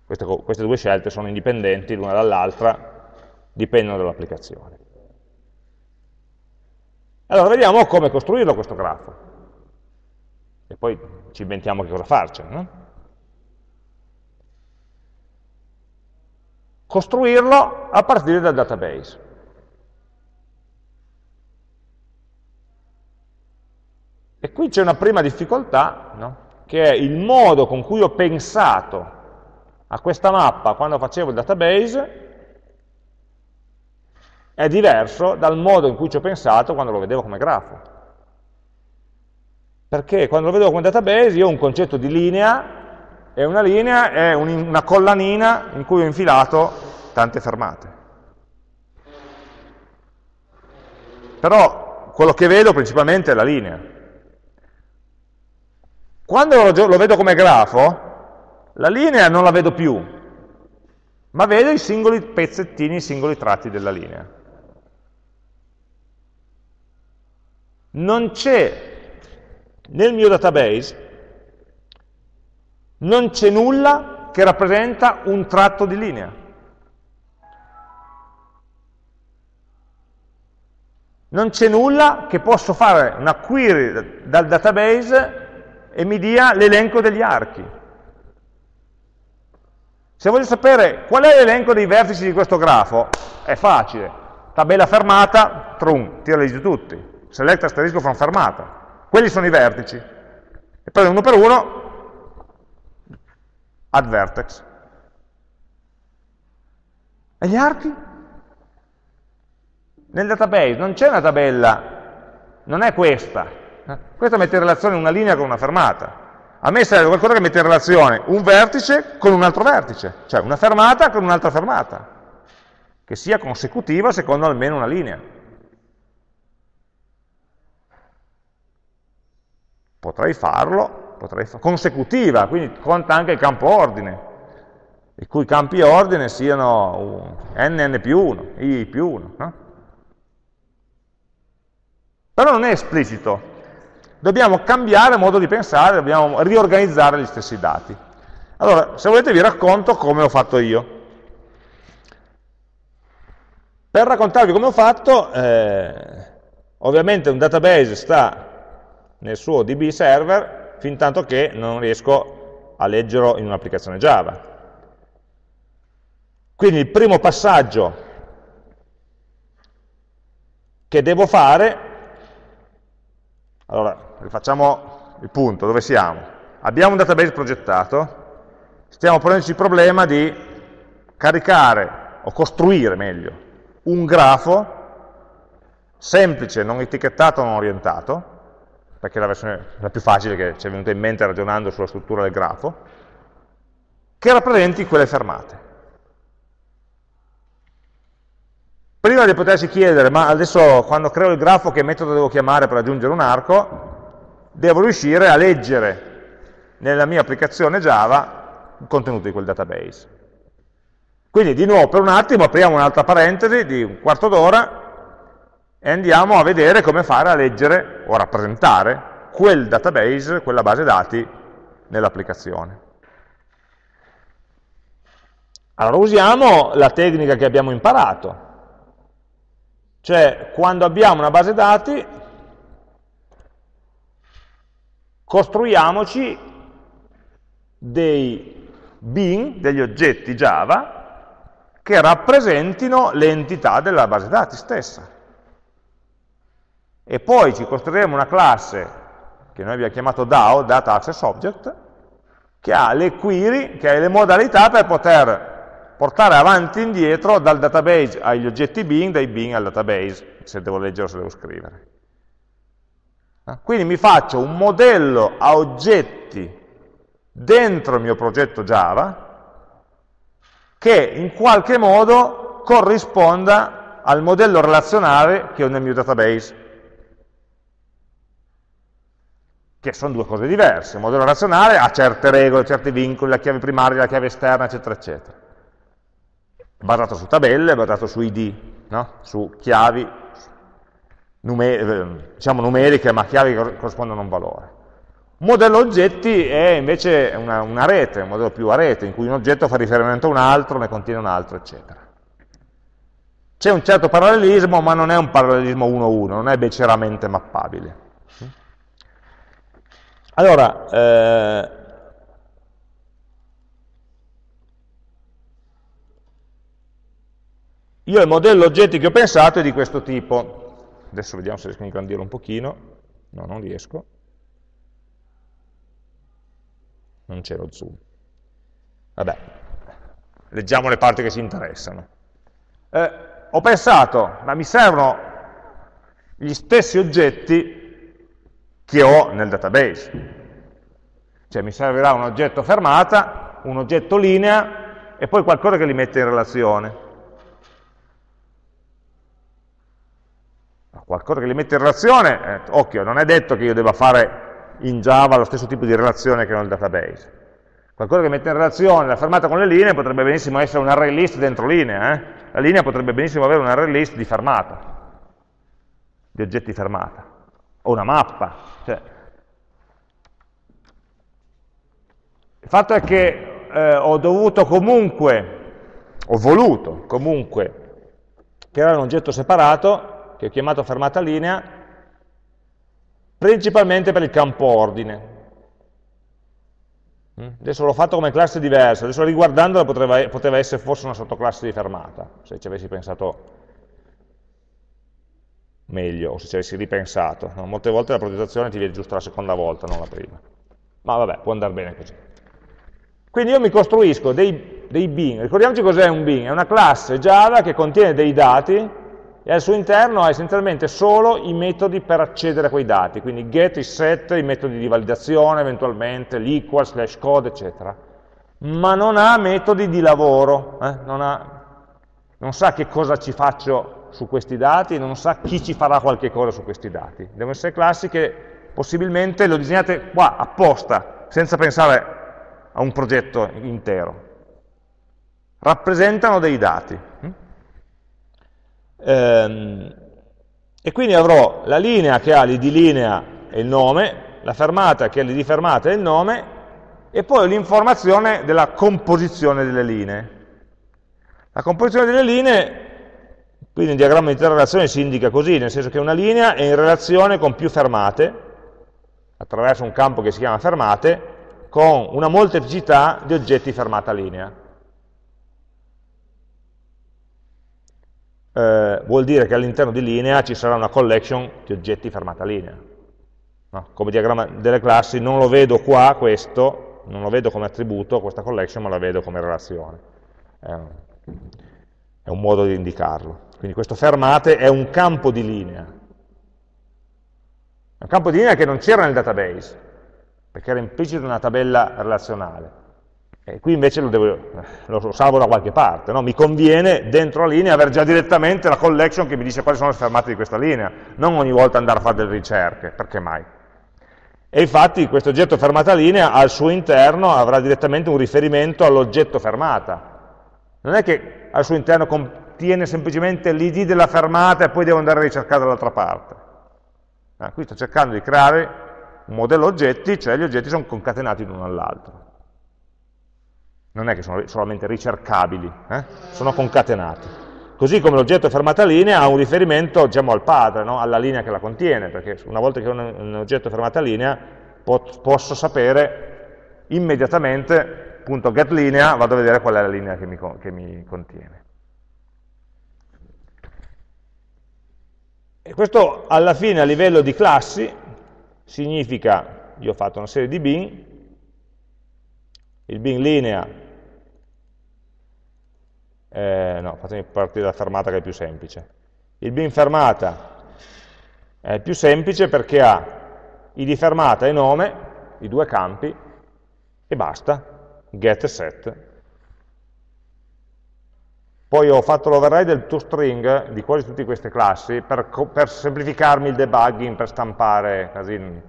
Queste, queste due scelte sono indipendenti l'una dall'altra, dipendono dall'applicazione. Allora vediamo come costruirlo questo grafo, e poi ci inventiamo che cosa farcene. No? costruirlo a partire dal database. E qui c'è una prima difficoltà, no? che è il modo con cui ho pensato a questa mappa quando facevo il database è diverso dal modo in cui ci ho pensato quando lo vedevo come grafo. Perché quando lo vedevo come database io ho un concetto di linea e una linea è un, una collanina in cui ho infilato tante fermate. Però quello che vedo principalmente è la linea. Quando lo, lo vedo come grafo, la linea non la vedo più, ma vedo i singoli pezzettini, i singoli tratti della linea. Non c'è nel mio database non c'è nulla che rappresenta un tratto di linea. Non c'è nulla che posso fare una query dal database e mi dia l'elenco degli archi. Se voglio sapere qual è l'elenco dei vertici di questo grafo, è facile. Tabella fermata, trum, tirali giù tutti. Select asterisco from fermata. Quelli sono i vertici. E poi uno per uno add vertex. E gli archi? Nel database non c'è una tabella, non è questa. Questa mette in relazione una linea con una fermata. A me serve qualcosa che mette in relazione un vertice con un altro vertice, cioè una fermata con un'altra fermata, che sia consecutiva secondo almeno una linea. potrei farlo, potrei fa consecutiva, quindi conta anche il campo ordine, i cui campi ordine siano nn più 1, i più 1. No? Però non è esplicito, dobbiamo cambiare modo di pensare, dobbiamo riorganizzare gli stessi dati. Allora, se volete vi racconto come ho fatto io. Per raccontarvi come ho fatto, eh, ovviamente un database sta nel suo DB server fin tanto che non riesco a leggerlo in un'applicazione Java. Quindi il primo passaggio che devo fare, allora rifacciamo il punto, dove siamo? Abbiamo un database progettato, stiamo ponendoci il problema di caricare, o costruire meglio, un grafo semplice, non etichettato, non orientato, perché è la versione la più facile che ci è venuta in mente ragionando sulla struttura del grafo, che rappresenti quelle fermate. Prima di potersi chiedere, ma adesso quando creo il grafo che metodo devo chiamare per aggiungere un arco, devo riuscire a leggere nella mia applicazione Java il contenuto di quel database. Quindi di nuovo per un attimo apriamo un'altra parentesi di un quarto d'ora e andiamo a vedere come fare a leggere o rappresentare quel database, quella base dati nell'applicazione. Allora usiamo la tecnica che abbiamo imparato, cioè quando abbiamo una base dati costruiamoci dei bin, degli oggetti Java, che rappresentino l'entità della base dati stessa. E poi ci costruiremo una classe che noi abbiamo chiamato DAO, Data Access Object, che ha le query, che ha le modalità per poter portare avanti e indietro dal database agli oggetti bin, dai bin al database, se devo leggere o se devo scrivere. Ah, quindi mi faccio un modello a oggetti dentro il mio progetto Java, che in qualche modo corrisponda al modello relazionale che ho nel mio database, che sono due cose diverse. Il modello relazionale ha certe regole, certi vincoli, la chiave primaria, la chiave esterna, eccetera, eccetera. Basato su tabelle, basato su ID, no? su chiavi numer diciamo numeriche, ma chiavi che corrispondono a un valore. Modello oggetti è invece una, una, rete, un modello più a rete, in cui un oggetto fa riferimento a un altro, ne contiene un altro, eccetera. C'è un certo parallelismo, ma non è un parallelismo 1-1, non è beceramente mappabile. Allora, eh, io il modello oggetti che ho pensato è di questo tipo. Adesso vediamo se riesco a ingrandirlo un pochino. No, non riesco. non c'è lo zoom. Vabbè, leggiamo le parti che ci interessano. Eh, ho pensato, ma mi servono gli stessi oggetti che ho nel database. Cioè mi servirà un oggetto fermata, un oggetto linea e poi qualcosa che li mette in relazione. Qualcosa che li mette in relazione, eh, occhio, non è detto che io debba fare in Java lo stesso tipo di relazione che nel database. Qualcosa che mette in relazione la fermata con le linee potrebbe benissimo essere un array list dentro linea. Eh? La linea potrebbe benissimo avere un array list di fermata, di oggetti fermata, o una mappa. Cioè. Il fatto è che eh, ho dovuto comunque, ho voluto comunque creare un oggetto separato, che ho chiamato fermata linea, principalmente per il campo ordine. Mm? Adesso l'ho fatto come classe diversa, adesso riguardandola poteva, poteva essere forse una sottoclasse di fermata, se ci avessi pensato meglio, o se ci avessi ripensato. No? Molte volte la progettazione ti viene giusto la seconda volta, non la prima. Ma vabbè, può andare bene così. Quindi io mi costruisco dei, dei bin, ricordiamoci cos'è un bin, è una classe Java che contiene dei dati e al suo interno ha essenzialmente solo i metodi per accedere a quei dati, quindi get, is set, i metodi di validazione eventualmente, l'equal, slash code, eccetera. Ma non ha metodi di lavoro, eh? non, ha, non sa che cosa ci faccio su questi dati, non sa chi ci farà qualche cosa su questi dati. Devono essere classi che possibilmente lo disegnate qua apposta, senza pensare a un progetto intero. Rappresentano dei dati. Ehm, e quindi avrò la linea che ha l'id linea e il nome, la fermata che ha l'id fermata e il nome, e poi l'informazione della composizione delle linee. La composizione delle linee, quindi in diagramma di interrelazione si indica così, nel senso che una linea è in relazione con più fermate, attraverso un campo che si chiama fermate, con una molteplicità di oggetti fermata linea. Eh, vuol dire che all'interno di linea ci sarà una collection di oggetti fermata linea. No? Come diagramma delle classi non lo vedo qua questo, non lo vedo come attributo questa collection, ma la vedo come relazione. È un, è un modo di indicarlo. Quindi questo fermate è un campo di linea. È un campo di linea che non c'era nel database, perché era implicito in una tabella relazionale. E qui invece lo, devo, lo salvo da qualche parte, no? mi conviene dentro la linea avere già direttamente la collection che mi dice quali sono le fermate di questa linea, non ogni volta andare a fare delle ricerche, perché mai? E infatti questo oggetto fermata linea al suo interno avrà direttamente un riferimento all'oggetto fermata. Non è che al suo interno contiene semplicemente l'id della fermata e poi devo andare a ricercare dall'altra parte. Ah, qui sto cercando di creare un modello oggetti, cioè gli oggetti sono concatenati l'uno all'altro. Non è che sono solamente ricercabili, eh? sono concatenati. Così come l'oggetto fermata linea ha un riferimento diciamo, al padre, no? alla linea che la contiene, perché una volta che ho un oggetto fermata linea po posso sapere immediatamente, appunto getLinea, vado a vedere qual è la linea che mi, che mi contiene. E questo alla fine a livello di classi significa, io ho fatto una serie di bin, il bin linea, eh, no, fatemi partire dalla fermata che è più semplice, il bin fermata è più semplice perché ha id fermata e nome, i due campi, e basta, get e set. Poi ho fatto l'override del toString di quasi tutte queste classi per, per semplificarmi il debugging, per stampare casini.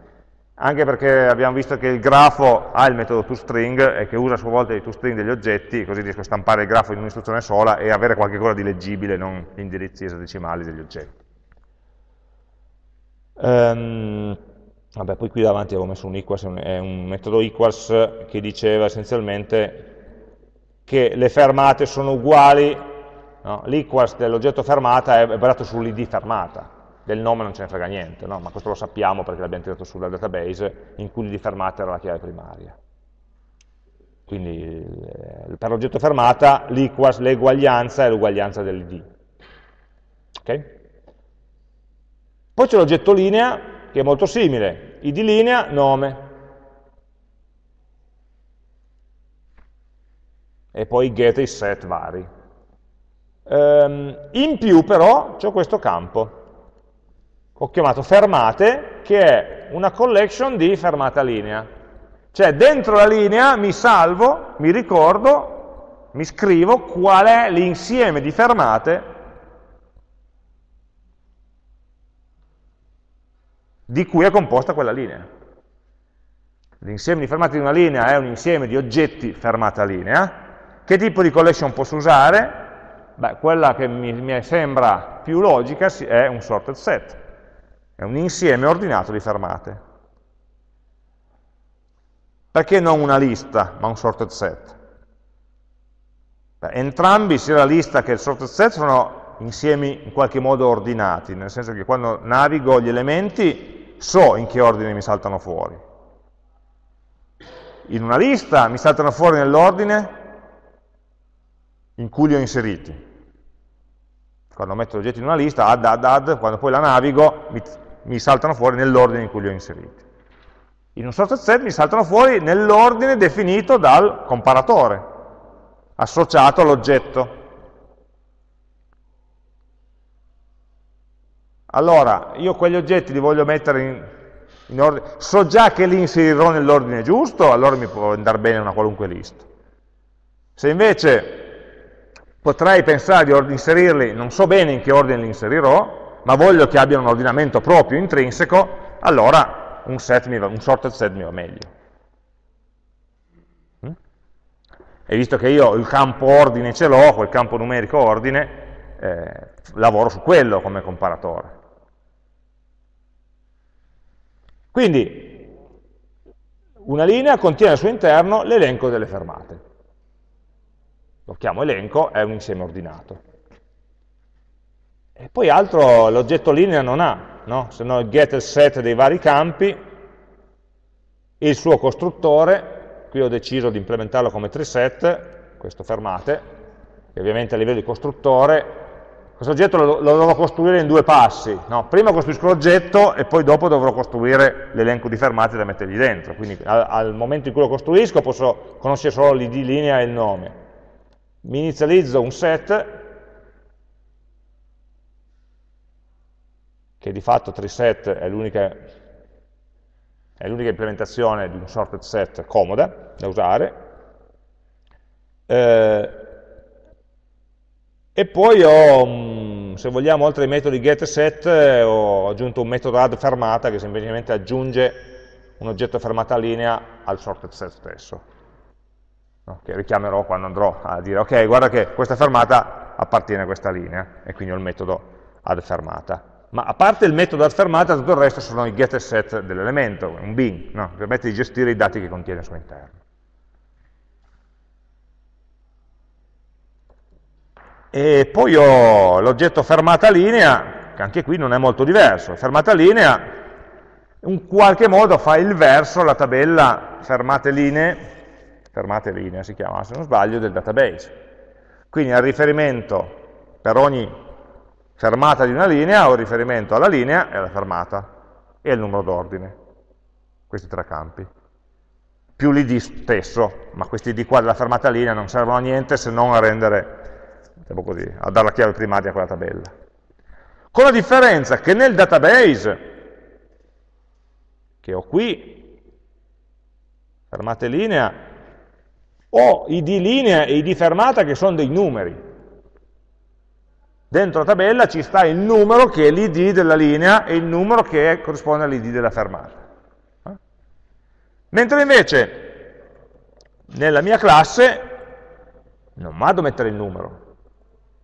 Anche perché abbiamo visto che il grafo ha il metodo toString e che usa a sua volta i toString degli oggetti, così riesco a stampare il grafo in un'istruzione sola e avere qualcosa di leggibile, non gli indirizzi esadecimali degli oggetti. Um, vabbè, poi qui davanti avevo messo un equals, è un metodo equals che diceva essenzialmente che le fermate sono uguali No? L'equals dell'oggetto fermata è basato sull'id fermata, del nome non ce ne frega niente, no? ma questo lo sappiamo perché l'abbiamo tirato sulla database in cui l'id fermata era la chiave primaria. Quindi eh, per l'oggetto fermata l'eguaglianza è l'uguaglianza dell'id. Okay? Poi c'è l'oggetto linea, che è molto simile, id linea, nome. E poi get e set vari. Um, in più però c'è questo campo, ho chiamato fermate, che è una collection di fermata linea. Cioè dentro la linea mi salvo, mi ricordo, mi scrivo qual è l'insieme di fermate di cui è composta quella linea. L'insieme di fermate di una linea è un insieme di oggetti fermata linea. Che tipo di collection posso usare? Beh, quella che mi, mi sembra più logica è un sorted set, è un insieme ordinato di fermate. Perché non una lista, ma un sorted set? Beh, entrambi, sia la lista che il sorted set, sono insiemi in qualche modo ordinati, nel senso che quando navigo gli elementi so in che ordine mi saltano fuori. In una lista mi saltano fuori nell'ordine in cui li ho inseriti. Quando metto gli oggetti in una lista, add, add, add, quando poi la navigo, mi, mi saltano fuori nell'ordine in cui li ho inseriti. In un sorted set mi saltano fuori nell'ordine definito dal comparatore, associato all'oggetto. Allora, io quegli oggetti li voglio mettere in, in ordine, so già che li inserirò nell'ordine giusto, allora mi può andare bene una qualunque lista. Se invece potrei pensare di inserirli, non so bene in che ordine li inserirò, ma voglio che abbiano un ordinamento proprio, intrinseco, allora un, set va, un sorted set mi va meglio. Mm? E visto che io il campo ordine ce l'ho, quel campo numerico ordine, eh, lavoro su quello come comparatore. Quindi una linea contiene al suo interno l'elenco delle fermate. Lo chiamo elenco, è un insieme ordinato. E poi altro l'oggetto linea non ha, no? se no il get il set dei vari campi, il suo costruttore, qui ho deciso di implementarlo come treeset, questo fermate, che ovviamente a livello di costruttore questo oggetto lo, lo dovrò costruire in due passi. No? Prima costruisco l'oggetto e poi dopo dovrò costruire l'elenco di fermate da mettergli dentro. Quindi al, al, momento in cui lo costruisco posso conoscere solo l'id linea e il nome. Mi inizializzo un set, che di fatto treeset è l'unica implementazione di un sorted set comoda da usare. Eh, e poi ho, mm, se vogliamo, oltre ai metodi get set, eh, ho aggiunto un metodo add fermata che semplicemente aggiunge un oggetto fermata linea al sorted set stesso, che richiamerò quando andrò a dire ok, guarda che questa fermata appartiene a questa linea, e quindi ho il metodo add fermata. Ma a parte il metodo add fermata, tutto il resto sono i get e set dell'elemento, un bin, no? permette di gestire i dati che contiene al suo interno. E poi ho l'oggetto fermata linea, che anche qui non è molto diverso. Fermata linea, in qualche modo fa il verso la tabella fermate linee, fermate linee si chiama se non sbaglio, del database. Quindi al riferimento per ogni fermata di una linea ho riferimento alla linea e alla fermata e al numero d'ordine, questi tre campi. Più l'id stesso, ma questi id qua della fermata linea non servono a niente se non a rendere diciamo così, a dare la chiave primaria a quella tabella. Con la differenza che nel database, che ho qui, fermate linea, ho id linea e id fermata che sono dei numeri. Dentro la tabella ci sta il numero che è l'id della linea e il numero che corrisponde all'id della fermata. Eh? Mentre invece nella mia classe non vado a mettere il numero,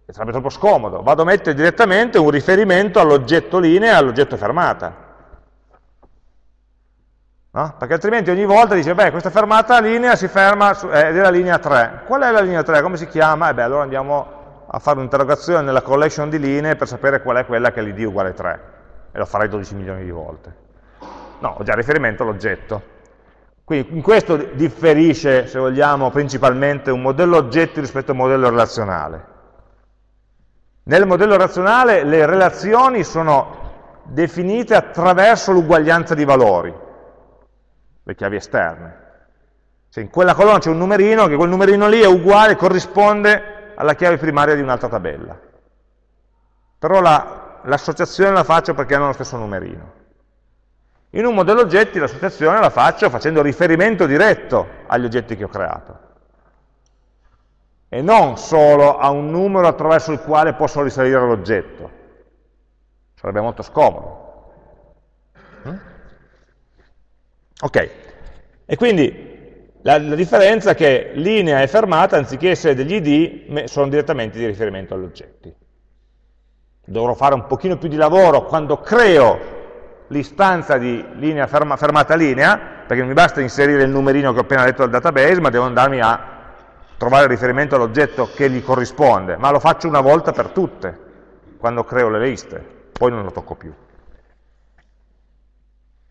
sarebbe troppo scomodo, vado a mettere direttamente un riferimento all'oggetto linea e all'oggetto fermata. No? Perché altrimenti ogni volta dice, beh, questa fermata linea si ferma su, è della linea 3. Qual è la linea 3? Come si chiama? E beh, allora andiamo a fare un'interrogazione nella collection di linee per sapere qual è quella che l'id uguale 3. E lo farei 12 milioni di volte. No, ho già riferimento all'oggetto. Quindi in questo differisce, se vogliamo, principalmente un modello oggetti rispetto a un modello relazionale. Nel modello razionale le relazioni sono definite attraverso l'uguaglianza di valori, le chiavi esterne. Se in quella colonna c'è un numerino, che quel numerino lì è uguale, corrisponde alla chiave primaria di un'altra tabella. Però l'associazione la, la faccio perché hanno lo stesso numerino. In un modello oggetti l'associazione la faccio facendo riferimento diretto agli oggetti che ho creato e non solo a un numero attraverso il quale posso risalire l'oggetto. Sarebbe molto scomodo. Mm? Ok, e quindi la, la, differenza è che linea e fermata, anziché essere degli id, sono direttamente di riferimento agli oggetti. Dovrò fare un pochino più di lavoro quando creo l'istanza di linea ferma, fermata linea, perché non mi basta inserire il numerino che ho appena letto dal database, ma devo andarmi a trovare riferimento all'oggetto che gli corrisponde, ma lo faccio una volta per tutte, quando creo le liste, poi non lo tocco più.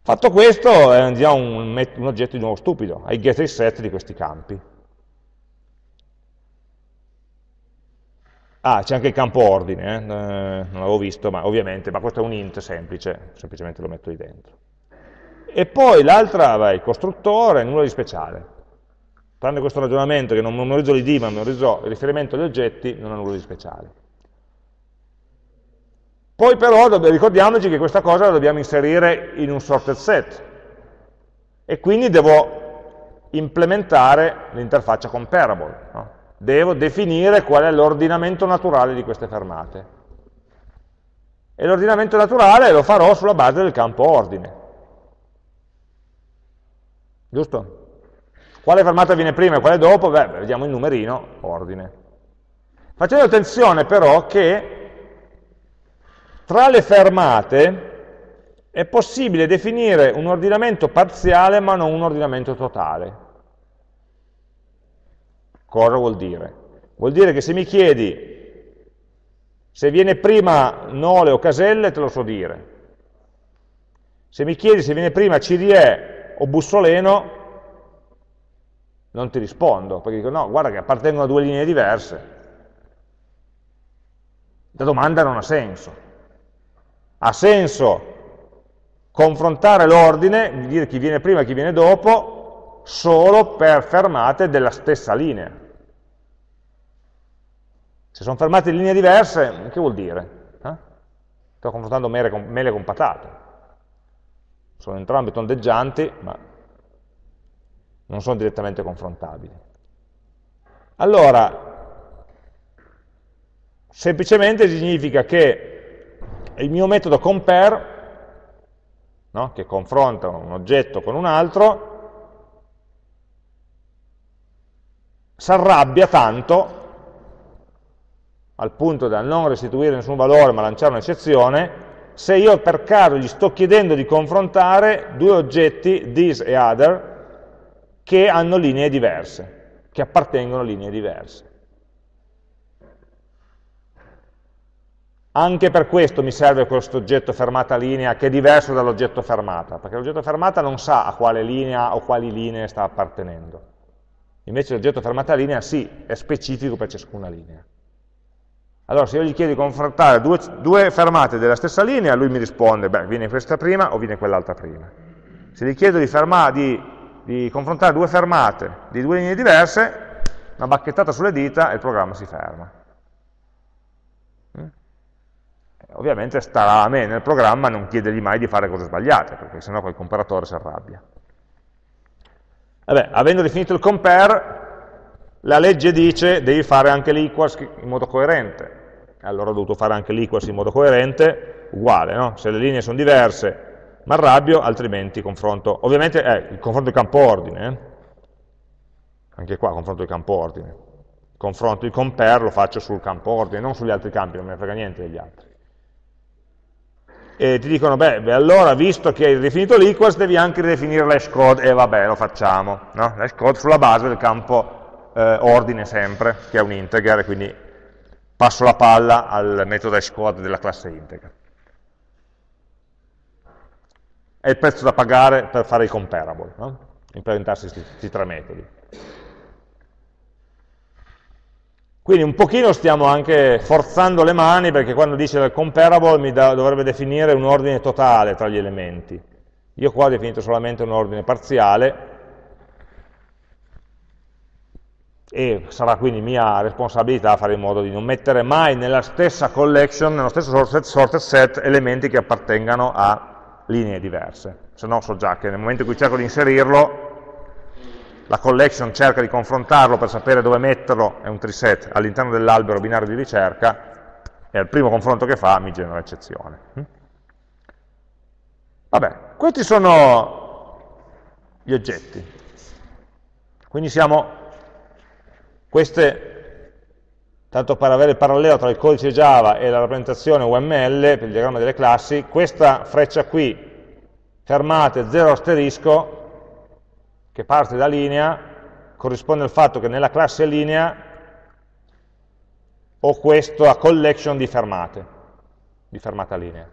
Fatto questo, già un, un oggetto di nuovo stupido, hai get e set di questi campi. Ah, c'è anche il campo ordine, eh? eh non l'avevo visto, ma ovviamente, ma questo è un int semplice, semplicemente lo metto lì dentro. E poi l'altra, il costruttore, nulla di speciale tranne questo ragionamento che non memorizzo l'id ma memorizzo il riferimento agli oggetti, non ha nulla di speciale. Poi però ricordiamoci che questa cosa la dobbiamo inserire in un sorted set e quindi devo implementare l'interfaccia comparable. No? Devo definire qual è l'ordinamento naturale di queste fermate. E l'ordinamento naturale lo farò sulla base del campo ordine. Giusto? Quale fermata viene prima e quale dopo? Beh, vediamo il numerino, ordine. Facendo attenzione però che tra le fermate è possibile definire un ordinamento parziale ma non un ordinamento totale. Cosa vuol dire? Vuol dire che se mi chiedi se viene prima Nole o Caselle, te lo so dire. Se mi chiedi se viene prima Cirie o Bussoleno, non ti rispondo, perché dico no, guarda che appartengono a due linee diverse. La domanda non ha senso. Ha senso confrontare l'ordine, dire chi viene prima e chi viene dopo, solo per fermate della stessa linea. Se sono fermate in linee diverse, che vuol dire? Eh? Sto confrontando mele con, mele con patate. Sono entrambe tondeggianti, ma non sono direttamente confrontabili. Allora, semplicemente significa che il mio metodo compare no? che confronta un oggetto con un altro, si arrabbia tanto al punto da non restituire nessun valore ma lanciare un'eccezione, se io per caso gli sto chiedendo di confrontare due oggetti, this e other, che hanno linee diverse, che appartengono a linee diverse. Anche per questo mi serve questo oggetto fermata linea che è diverso dall'oggetto fermata, perché l'oggetto fermata non sa a quale linea o quali linee sta appartenendo. Invece l'oggetto fermata linea sì, è specifico per ciascuna linea. Allora se io gli chiedo di confrontare due, due fermate della stessa linea, lui mi risponde, beh, viene questa prima o viene quell'altra prima. Se gli chiedo di, di, di confrontare due fermate di due linee diverse, una bacchettata sulle dita e il programma si ferma. Ovviamente starà a me nel programma non chiedergli mai di fare cose sbagliate, perché sennò quel comparatore si arrabbia. Vabbè, avendo definito il compare, la legge dice devi fare anche l'equals in modo coerente. Allora ho dovuto fare anche l'equals in modo coerente, uguale, no? Se le linee sono diverse mi arrabbio, altrimenti confronto. Ovviamente eh, il confronto di campo ordine, eh? anche qua confronto di campo ordine. Confronto il compare lo faccio sul campo ordine, non sugli altri campi, non me ne frega niente degli altri e ti dicono, beh, beh, allora visto che hai ridefinito l'equals devi anche ridefinire l'hash code, e vabbè, lo facciamo, no? l'hash code sulla base del campo eh, ordine sempre, che è un integer, quindi passo la palla al metodo hash code della classe integer. È il prezzo da pagare per fare i comparable, no? implementarsi questi tre metodi. Quindi un pochino stiamo anche forzando le mani perché quando dice il comparable mi da, dovrebbe definire un ordine totale tra gli elementi. Io qua ho definito solamente un ordine parziale e sarà quindi mia responsabilità fare in modo di non mettere mai nella stessa collection, nello stesso sorted, sorted set, elementi che appartengano a linee diverse. Se no so già che nel momento in cui cerco di inserirlo la collection cerca di confrontarlo per sapere dove metterlo, è un treeset all'interno dell'albero binario di ricerca, e al primo confronto che fa mi genera eccezione. Hm? Vabbè, questi sono gli oggetti. Quindi siamo, queste, tanto per avere il parallelo tra il codice Java e la rappresentazione UML, per il diagramma delle classi, questa freccia qui, fermate 0 asterisco, che parte da linea corrisponde al fatto che nella classe linea ho questo a collection di fermate, di fermata linea.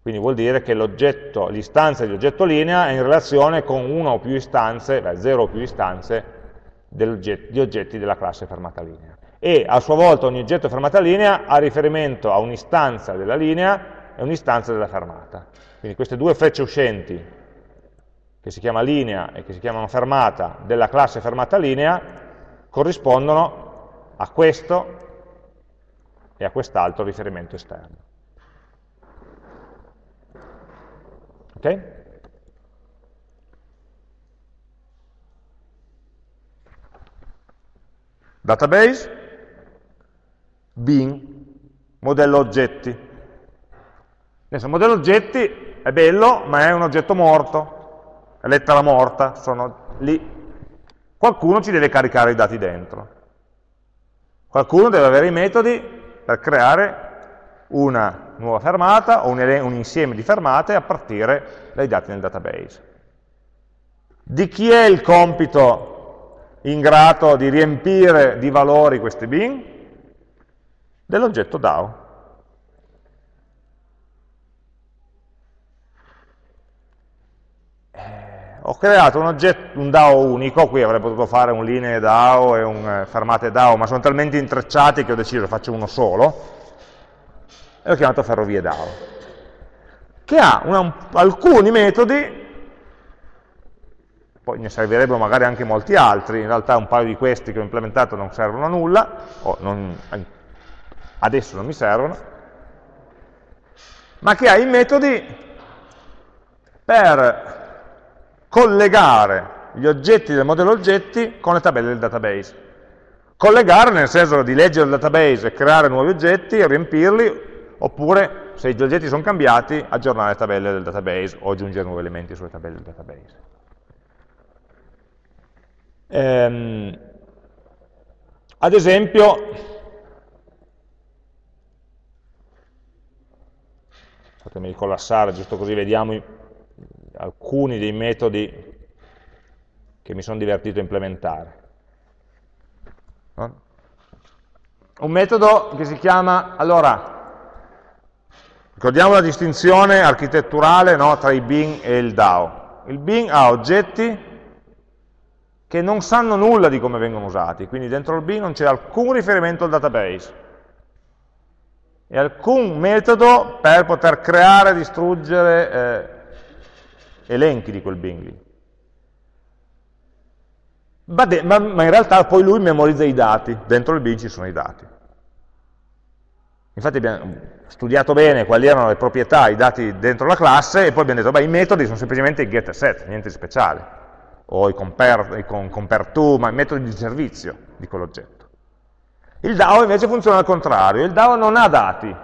Quindi vuol dire che l'istanza dell'oggetto linea è in relazione con una o più istanze, beh, zero o più istanze di oggetti della classe fermata linea. E a sua volta ogni oggetto fermata linea ha riferimento a un'istanza della linea e un'istanza della fermata. Quindi queste due frecce uscenti che si chiama linea e che si chiamano fermata della classe fermata linea corrispondono a questo e a quest'altro riferimento esterno. Ok? Database, bin, modello oggetti. Adesso, modello oggetti è bello, ma è un oggetto morto, lettera morta, sono lì. Qualcuno ci deve caricare i dati dentro. Qualcuno deve avere i metodi per creare una nuova fermata o un, un insieme di fermate a partire dai dati nel database. Di chi è il compito ingrato di riempire di valori questi bin? Dell'oggetto DAO. Ho creato un, oggetto, un DAO unico, qui avrei potuto fare un linee DAO e un eh, fermate DAO, ma sono talmente intrecciati che ho deciso faccio uno solo, e l'ho chiamato ferrovie DAO, che ha una, alcuni metodi, poi ne servirebbero magari anche molti altri, in realtà un paio di questi che ho implementato non servono a nulla, o non, adesso non mi servono, ma che ha i metodi per collegare gli oggetti del modello oggetti con le tabelle del database. Collegare nel senso di leggere il database e creare nuovi oggetti riempirli, oppure se gli oggetti sono cambiati, aggiornare le tabelle del database o aggiungere nuovi elementi sulle tabelle del database. Ehm, ad esempio, fatemi collassare giusto così vediamo alcuni dei metodi che mi sono divertito a implementare. Un metodo che si chiama, allora, ricordiamo la distinzione architetturale no, tra i bin e il DAO. Il bin ha oggetti che non sanno nulla di come vengono usati, quindi dentro il bin non c'è alcun riferimento al database e alcun metodo per poter creare distruggere eh, elenchi di quel bin lì. Ma, in realtà poi lui memorizza i dati, dentro il bin ci sono i dati. Infatti abbiamo studiato bene quali erano le proprietà, i dati dentro la classe e poi abbiamo detto, beh, i metodi sono semplicemente i get e set, niente di speciale. O i compare, i compare to, ma i metodi di servizio di quell'oggetto. Il DAO invece funziona al contrario, il DAO non ha dati,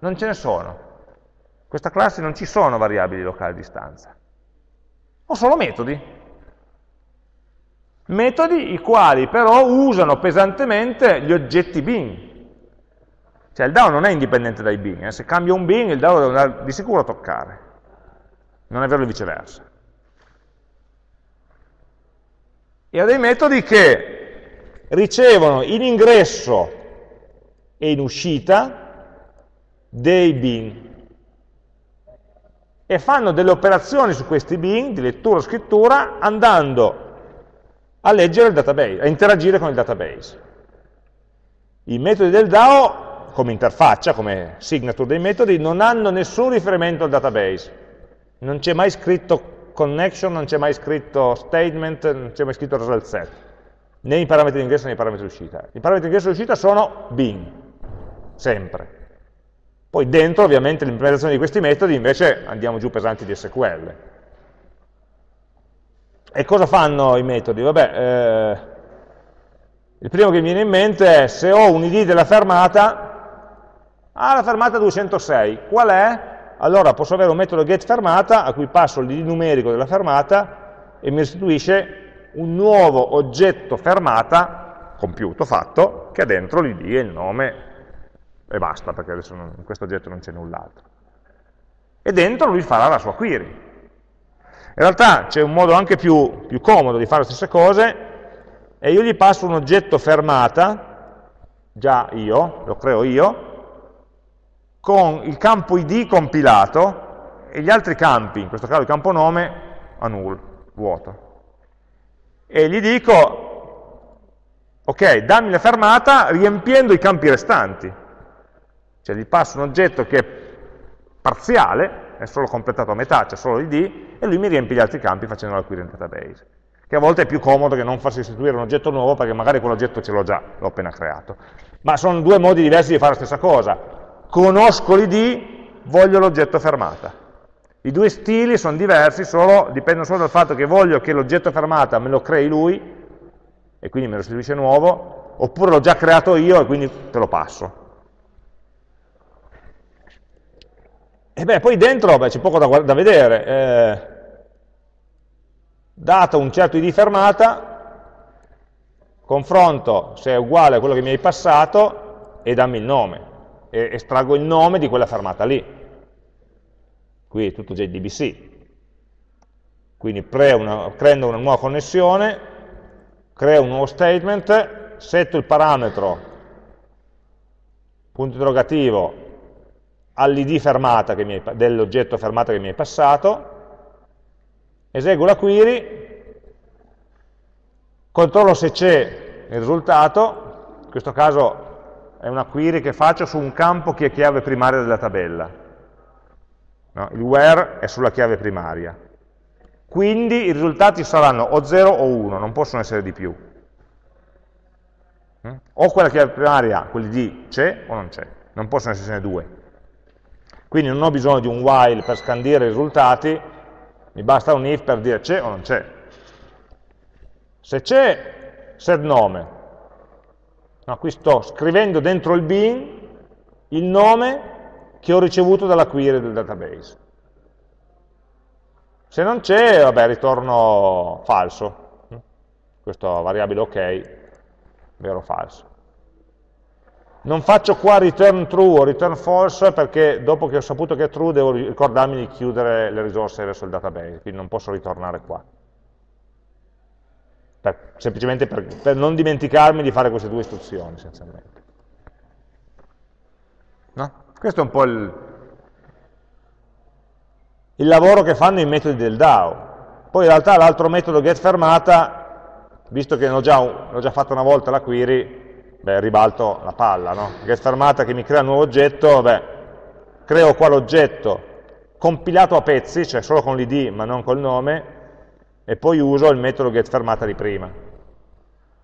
non ce ne sono. In questa classe non ci sono variabili locali di stanza o solo metodi. Metodi i quali però usano pesantemente gli oggetti bin. Cioè il DAO non è indipendente dai bin, eh? se cambia un bin il DAO deve andare di sicuro toccare, non è vero il viceversa. E ha dei metodi che ricevono in ingresso e in uscita dei bin e fanno delle operazioni su questi bin di lettura o scrittura andando a leggere il database, a interagire con il database. I metodi del DAO, come interfaccia, come signature dei metodi, non hanno nessun riferimento al database. Non c'è mai scritto connection, non c'è mai scritto statement, non c'è mai scritto result set, né i parametri di ingresso né i parametri di uscita. I parametri di ingresso e di uscita sono bin, sempre. Poi dentro ovviamente l'implementazione di questi metodi invece andiamo giù pesanti di SQL. E cosa fanno i metodi? Vabbè, eh, il primo che mi viene in mente è se ho un id della fermata, ah la fermata 206, qual è? Allora posso avere un metodo getFermata a cui passo l'id numerico della fermata e mi restituisce un nuovo oggetto fermata compiuto, fatto, che ha dentro l'id e il nome e basta, perché adesso non, in questo oggetto non c'è null'altro. E dentro lui farà la sua query. In realtà c'è un modo anche più, più comodo di fare le stesse cose, e io gli passo un oggetto fermata, già io, lo creo io, con il campo id compilato e gli altri campi, in questo caso il campo nome, a null, vuoto. E gli dico, ok, dammi la fermata riempiendo i campi restanti. Cioè gli passo un oggetto che è parziale, è solo completato a metà, c'è solo l'id, e lui mi riempie gli altri campi facendo la query in database. Che a volte è più comodo che non farsi istituire un oggetto nuovo perché magari quell'oggetto ce l'ho già, l'ho appena creato. Ma sono due modi diversi di fare la stessa cosa. Conosco l'id, voglio l'oggetto fermata. I due stili sono diversi, solo, dipendono solo dal fatto che voglio che l'oggetto fermata me lo crei lui, e quindi me lo restituisce nuovo, oppure l'ho già creato io e quindi te lo passo. E beh, poi dentro c'è poco da, da vedere. Eh, dato un certo id fermata, confronto se è uguale a quello che mi hai passato e dammi il nome, e estraggo il nome di quella fermata lì. Qui è tutto JDBC. Quindi una, creando una nuova connessione, creo un nuovo statement, setto il parametro punto interrogativo all'id dell'oggetto fermata che mi hai passato, eseguo la query, controllo se c'è il risultato, in questo caso è una query che faccio su un campo che è chiave primaria della tabella, no? il where è sulla chiave primaria, quindi i risultati saranno o 0 o 1, non possono essere di più. Mm? O quella chiave primaria, quelli di c'è o non c'è, non possono essersene due. Quindi non ho bisogno di un while per scandire i risultati, mi basta un if per dire c'è o non c'è. Se c'è, set nome. No, qui sto scrivendo dentro il bin il nome che ho ricevuto dalla query del database. Se non c'è, vabbè, ritorno falso. Questa variabile ok, vero o falso. Non faccio qua return true o return false perché dopo che ho saputo che è true devo ricordarmi di chiudere le risorse verso il database, quindi non posso ritornare qua. Per, semplicemente per, per, non dimenticarmi di fare queste due istruzioni essenzialmente. No? Questo è un po' il, il lavoro che fanno i metodi del DAO. Poi in realtà l'altro metodo getFermata, visto che l'ho già, già fatto una volta la query, beh, ribalto la palla, no? Get fermata che mi crea un nuovo oggetto, beh, creo qua l'oggetto compilato a pezzi, cioè solo con l'id ma non col nome, e poi uso il metodo getFermata di prima.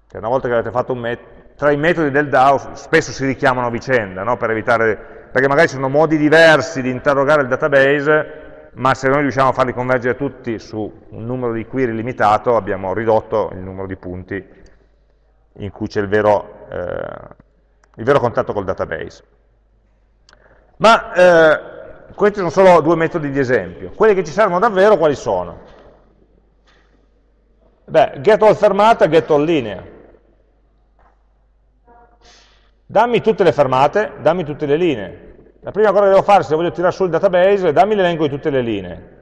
Che una volta che avete fatto un metodo, tra i metodi del DAO spesso si richiamano a vicenda, no? per evitare, perché magari ci sono modi diversi di interrogare il database, ma se noi riusciamo a farli convergere tutti su un numero di query limitato, abbiamo ridotto il numero di punti in cui c'è il vero, eh, il vero contatto col database. Ma eh, questi sono solo due metodi di esempio. Quelli che ci servono davvero quali sono? Beh, get all fermata, get all linea. Dammi tutte le fermate, dammi tutte le linee. La prima cosa che devo fare se voglio tirare su il database è dammi l'elenco di tutte le linee.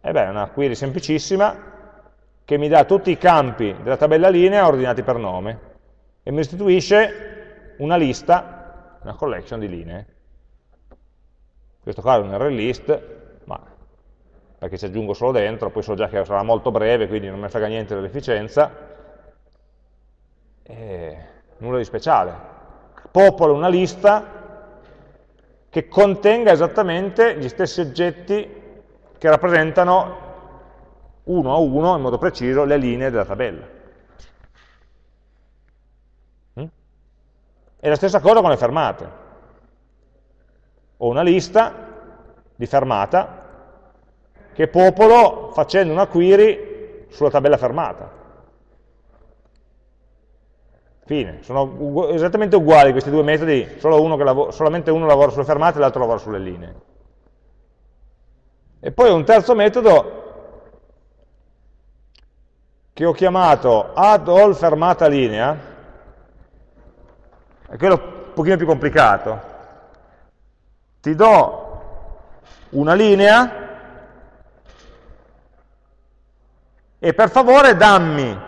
E beh, è una query semplicissima, che mi dà tutti i campi della tabella linea ordinati per nome e mi restituisce una lista, una collection di linee. In questo caso è un array list, ma perché ci aggiungo solo dentro, poi so già che sarà molto breve, quindi non mi frega niente dell'efficienza, nulla di speciale. Popolo una lista che contenga esattamente gli stessi oggetti che rappresentano uno a uno, in modo preciso, le linee della tabella. E la stessa cosa con le fermate. Ho una lista di fermata che popolo facendo una query sulla tabella fermata. Fine, sono esattamente uguali questi due metodi, solo uno solamente uno lavora sulle fermate e l'altro lavora sulle linee. E poi un terzo metodo che ho chiamato add all fermata linea, è quello un pochino più complicato. Ti do una linea e per favore dammi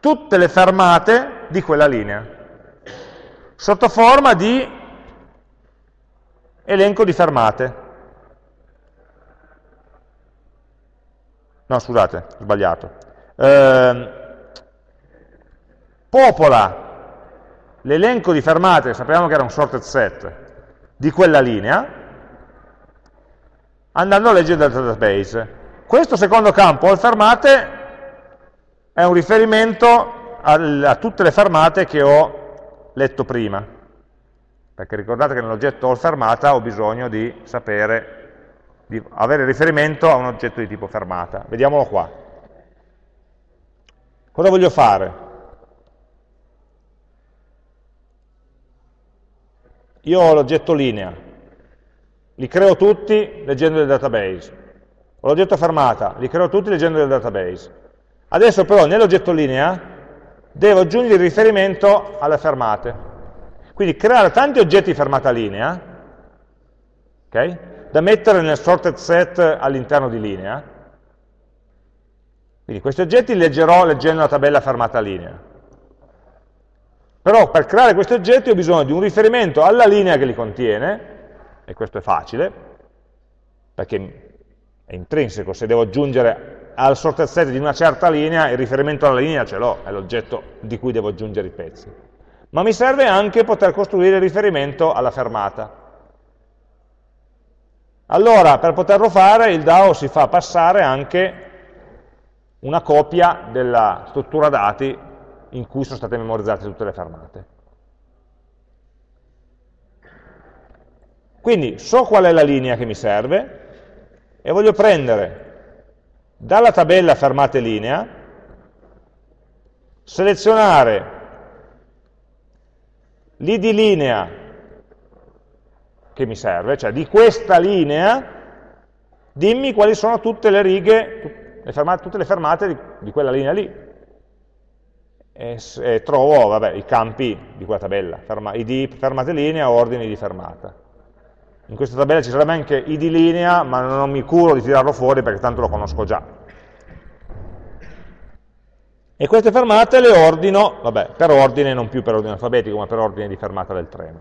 tutte le fermate di quella linea, sotto forma di elenco di fermate. No, scusate, ho sbagliato eh, popola l'elenco di fermate, sappiamo che era un sorted set, di quella linea, andando a leggere dal database. Questo secondo campo, all fermate, è un riferimento a, a tutte le fermate che ho letto prima, perché ricordate che nell'oggetto all fermata ho bisogno di sapere, di avere riferimento a un oggetto di tipo fermata. Vediamolo qua. Cosa voglio fare? Io ho l'oggetto linea, li creo tutti leggendo il database. ho l'oggetto fermata, li creo tutti leggendo del database. Adesso però nell'oggetto linea devo aggiungere il riferimento alle fermate. Quindi creare tanti oggetti fermata linea, okay, da mettere nel sorted set all'interno di linea. Quindi questi oggetti li leggerò leggendo la tabella fermata linea. Però per creare questi oggetti ho bisogno di un riferimento alla linea che li contiene, e questo è facile, perché è intrinseco, se devo aggiungere al sorted set di una certa linea, il riferimento alla linea ce l'ho, è l'oggetto di cui devo aggiungere i pezzi. Ma mi serve anche poter costruire il riferimento alla fermata. Allora, per poterlo fare, il DAO si fa passare anche una copia della struttura dati in cui sono state memorizzate tutte le fermate. Quindi so qual è la linea che mi serve e voglio prendere dalla tabella fermate linea, selezionare l'id linea che mi serve, cioè di questa linea dimmi quali sono tutte le righe, le fermate, tutte le fermate di, di quella linea lì e, e trovo vabbè, i campi di quella tabella, ferma, id fermate linea, ordini di fermata. In questa tabella ci sarebbe anche id linea, ma non mi curo di tirarlo fuori perché tanto lo conosco già. E queste fermate le ordino, vabbè, per ordine, non più per ordine alfabetico, ma per ordine di fermata del treno.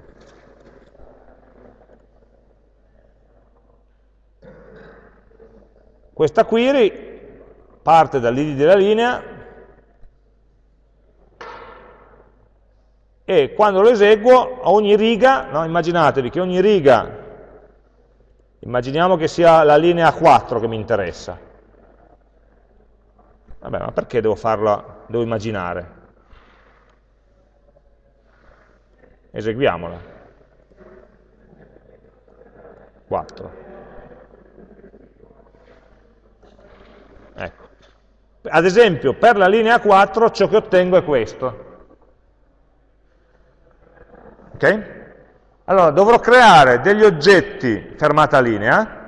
Questa query parte dall'id della linea e quando lo eseguo ogni riga, no, immaginatevi che ogni riga, immaginiamo che sia la linea 4 che mi interessa. Vabbè, ma perché devo farla, devo immaginare? Eseguiamola. 4. Ecco. Ad esempio, per la linea 4 ciò che ottengo è questo. Ok? Allora, dovrò creare degli oggetti fermata linea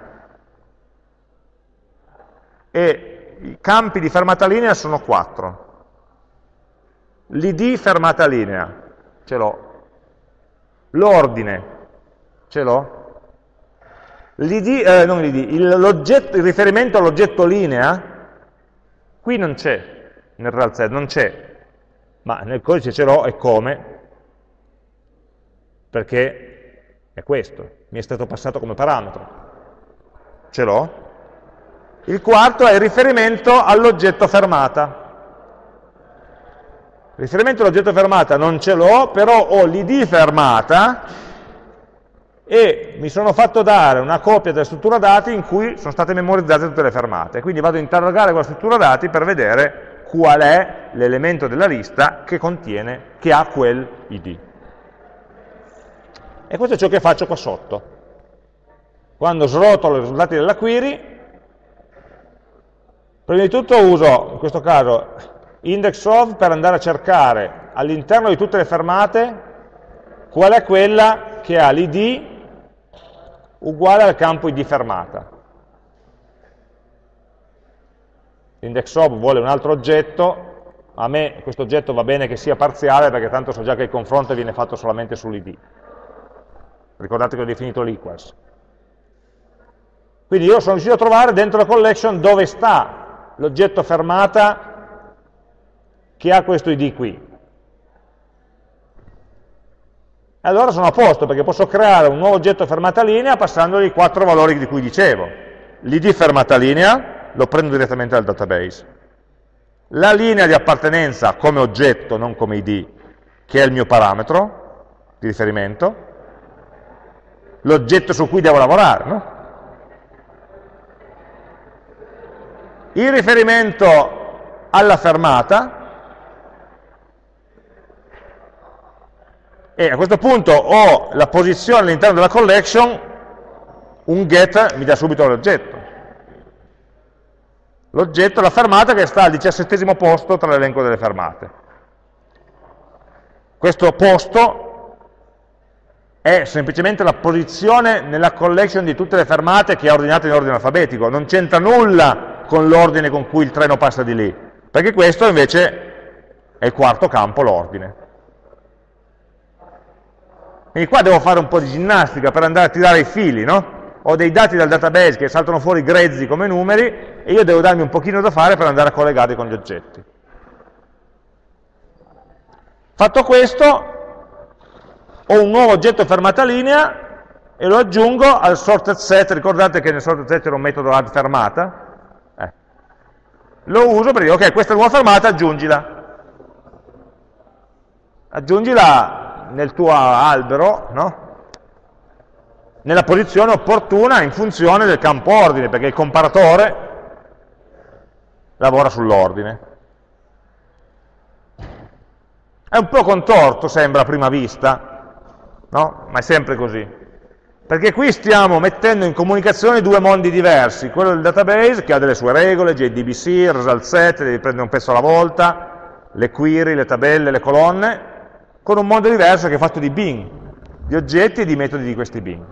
e i campi di fermata linea sono quattro. L'id fermata linea, ce l'ho. L'ordine, ce l'ho. L'id, eh, non l'id, il, il riferimento all'oggetto linea, qui non c'è, nel real set non c'è, ma nel codice ce l'ho e come, perché è questo, mi è stato passato come parametro. Ce l'ho? Il quarto è il riferimento all'oggetto fermata. Il riferimento all'oggetto fermata non ce l'ho, però ho l'id fermata e mi sono fatto dare una copia della struttura dati in cui sono state memorizzate tutte le fermate. Quindi vado a interrogare quella struttura dati per vedere qual è l'elemento della lista che contiene, che ha quel id. E questo è ciò che faccio qua sotto. Quando srotolo i risultati della query, prima di tutto uso, in questo caso, index of per andare a cercare all'interno di tutte le fermate qual è quella che ha l'id uguale al campo id fermata. L'index of vuole un altro oggetto, a me questo oggetto va bene che sia parziale perché tanto so già che il confronto viene fatto solamente sull'id ricordate che ho definito l'equals. Quindi io sono riuscito a trovare dentro la collection dove sta l'oggetto fermata che ha questo id qui. E allora sono a posto, perché posso creare un nuovo oggetto fermata linea passandogli i quattro valori di cui dicevo. L'id fermata linea lo prendo direttamente dal database. La linea di appartenenza come oggetto, non come id, che è il mio parametro di riferimento, l'oggetto su cui devo lavorare. No? Il riferimento alla fermata, e a questo punto ho la posizione all'interno della collection, un get mi dà subito l'oggetto. L'oggetto, la fermata che sta al diciassettesimo posto tra l'elenco delle fermate. Questo posto è semplicemente la posizione nella collection di tutte le fermate che è ordinata in ordine alfabetico, non c'entra nulla con l'ordine con cui il treno passa di lì, perché questo invece è il quarto campo, l'ordine. Quindi qua devo fare un po' di ginnastica per andare a tirare i fili, no? Ho dei dati dal database che saltano fuori grezzi come numeri e io devo darmi un pochino da fare per andare a collegarli con gli oggetti. Fatto questo, ho un nuovo oggetto fermata linea e lo aggiungo al sorted set, ricordate che nel sorted set era un metodo add fermata? Eh. Lo uso per dire, ok, questa nuova fermata, aggiungila. Aggiungila nel tuo albero, no? nella posizione opportuna in funzione del campo ordine, perché il comparatore lavora sull'ordine. È un po' contorto, sembra a prima vista, no? ma è sempre così. Perché qui stiamo mettendo in comunicazione due mondi diversi, quello del database che ha delle sue regole, JDBC, result set, devi prendere un pezzo alla volta, le query, le tabelle, le colonne, con un mondo diverso che è fatto di bin, di oggetti e di metodi di questi bin.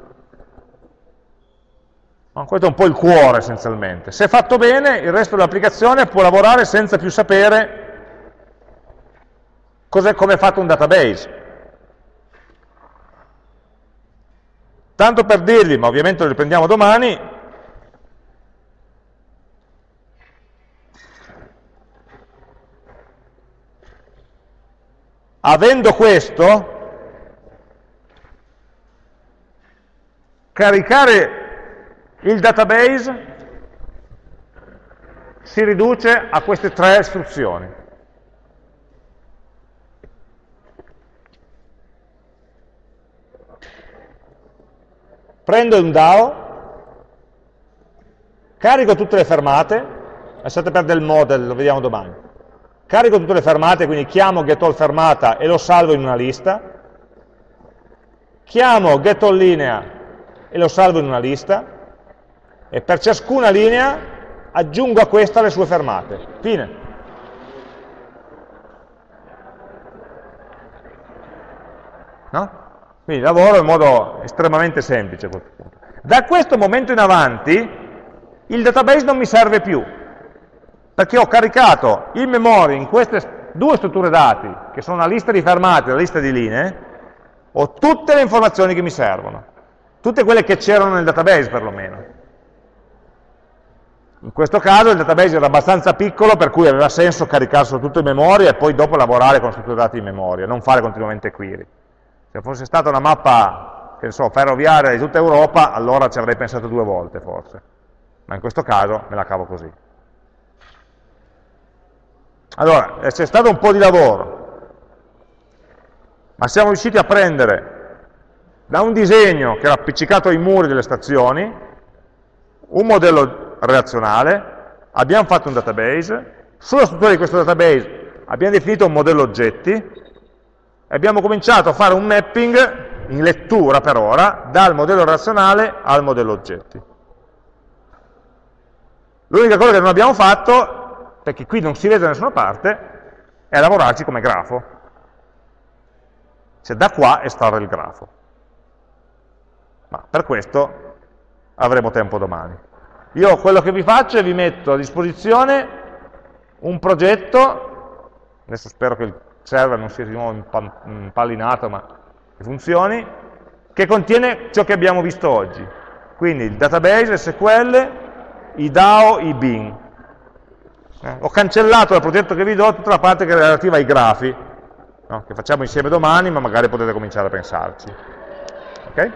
Questo è un po' il cuore essenzialmente. Se fatto bene, il resto dell'applicazione può lavorare senza più sapere come è fatto un database. Tanto per dirvi, ma ovviamente lo riprendiamo domani, Avendo questo, caricare il database si riduce a queste tre istruzioni. Prendo un DAO, carico tutte le fermate, lasciate perdere il model, lo vediamo domani, carico tutte le fermate, quindi chiamo getAllFermata e lo salvo in una lista, chiamo getAllLinea e lo salvo in una lista, e per ciascuna linea aggiungo a questa le sue fermate. Fine. No? Quindi lavoro in modo estremamente semplice. Da questo momento in avanti il database non mi serve più, perché ho caricato in memoria in queste due strutture dati, che sono la lista di fermate e la lista di linee, ho tutte le informazioni che mi servono, tutte quelle che c'erano nel database perlomeno. In questo caso il database era abbastanza piccolo per cui aveva senso caricarselo tutto in memoria e poi dopo lavorare con strutture dati in memoria, non fare continuamente query. Se fosse stata una mappa, che so, ferroviaria di tutta Europa, allora ci avrei pensato due volte forse, ma in questo caso me la cavo così. Allora, eh, c'è stato un po' di lavoro, ma siamo riusciti a prendere da un disegno che era appiccicato ai muri delle stazioni, un modello relazionale, abbiamo fatto un database, sulla struttura di questo database abbiamo definito un modello oggetti abbiamo cominciato a fare un mapping in lettura per ora dal modello relazionale al modello oggetti. L'unica cosa che non abbiamo fatto perché qui non si vede da nessuna parte, è lavorarci come grafo. Cioè da qua estrarre il grafo. Ma per questo avremo tempo domani. Io quello che vi faccio è vi metto a disposizione un progetto, adesso spero che il server non sia di nuovo impallinato ma che funzioni, che contiene ciò che abbiamo visto oggi. Quindi il database, SQL, i DAO, i bin. Eh, ho cancellato dal progetto che vi do tutta la parte che è relativa ai grafi, no? che facciamo insieme domani, ma magari potete cominciare a pensarci. Okay?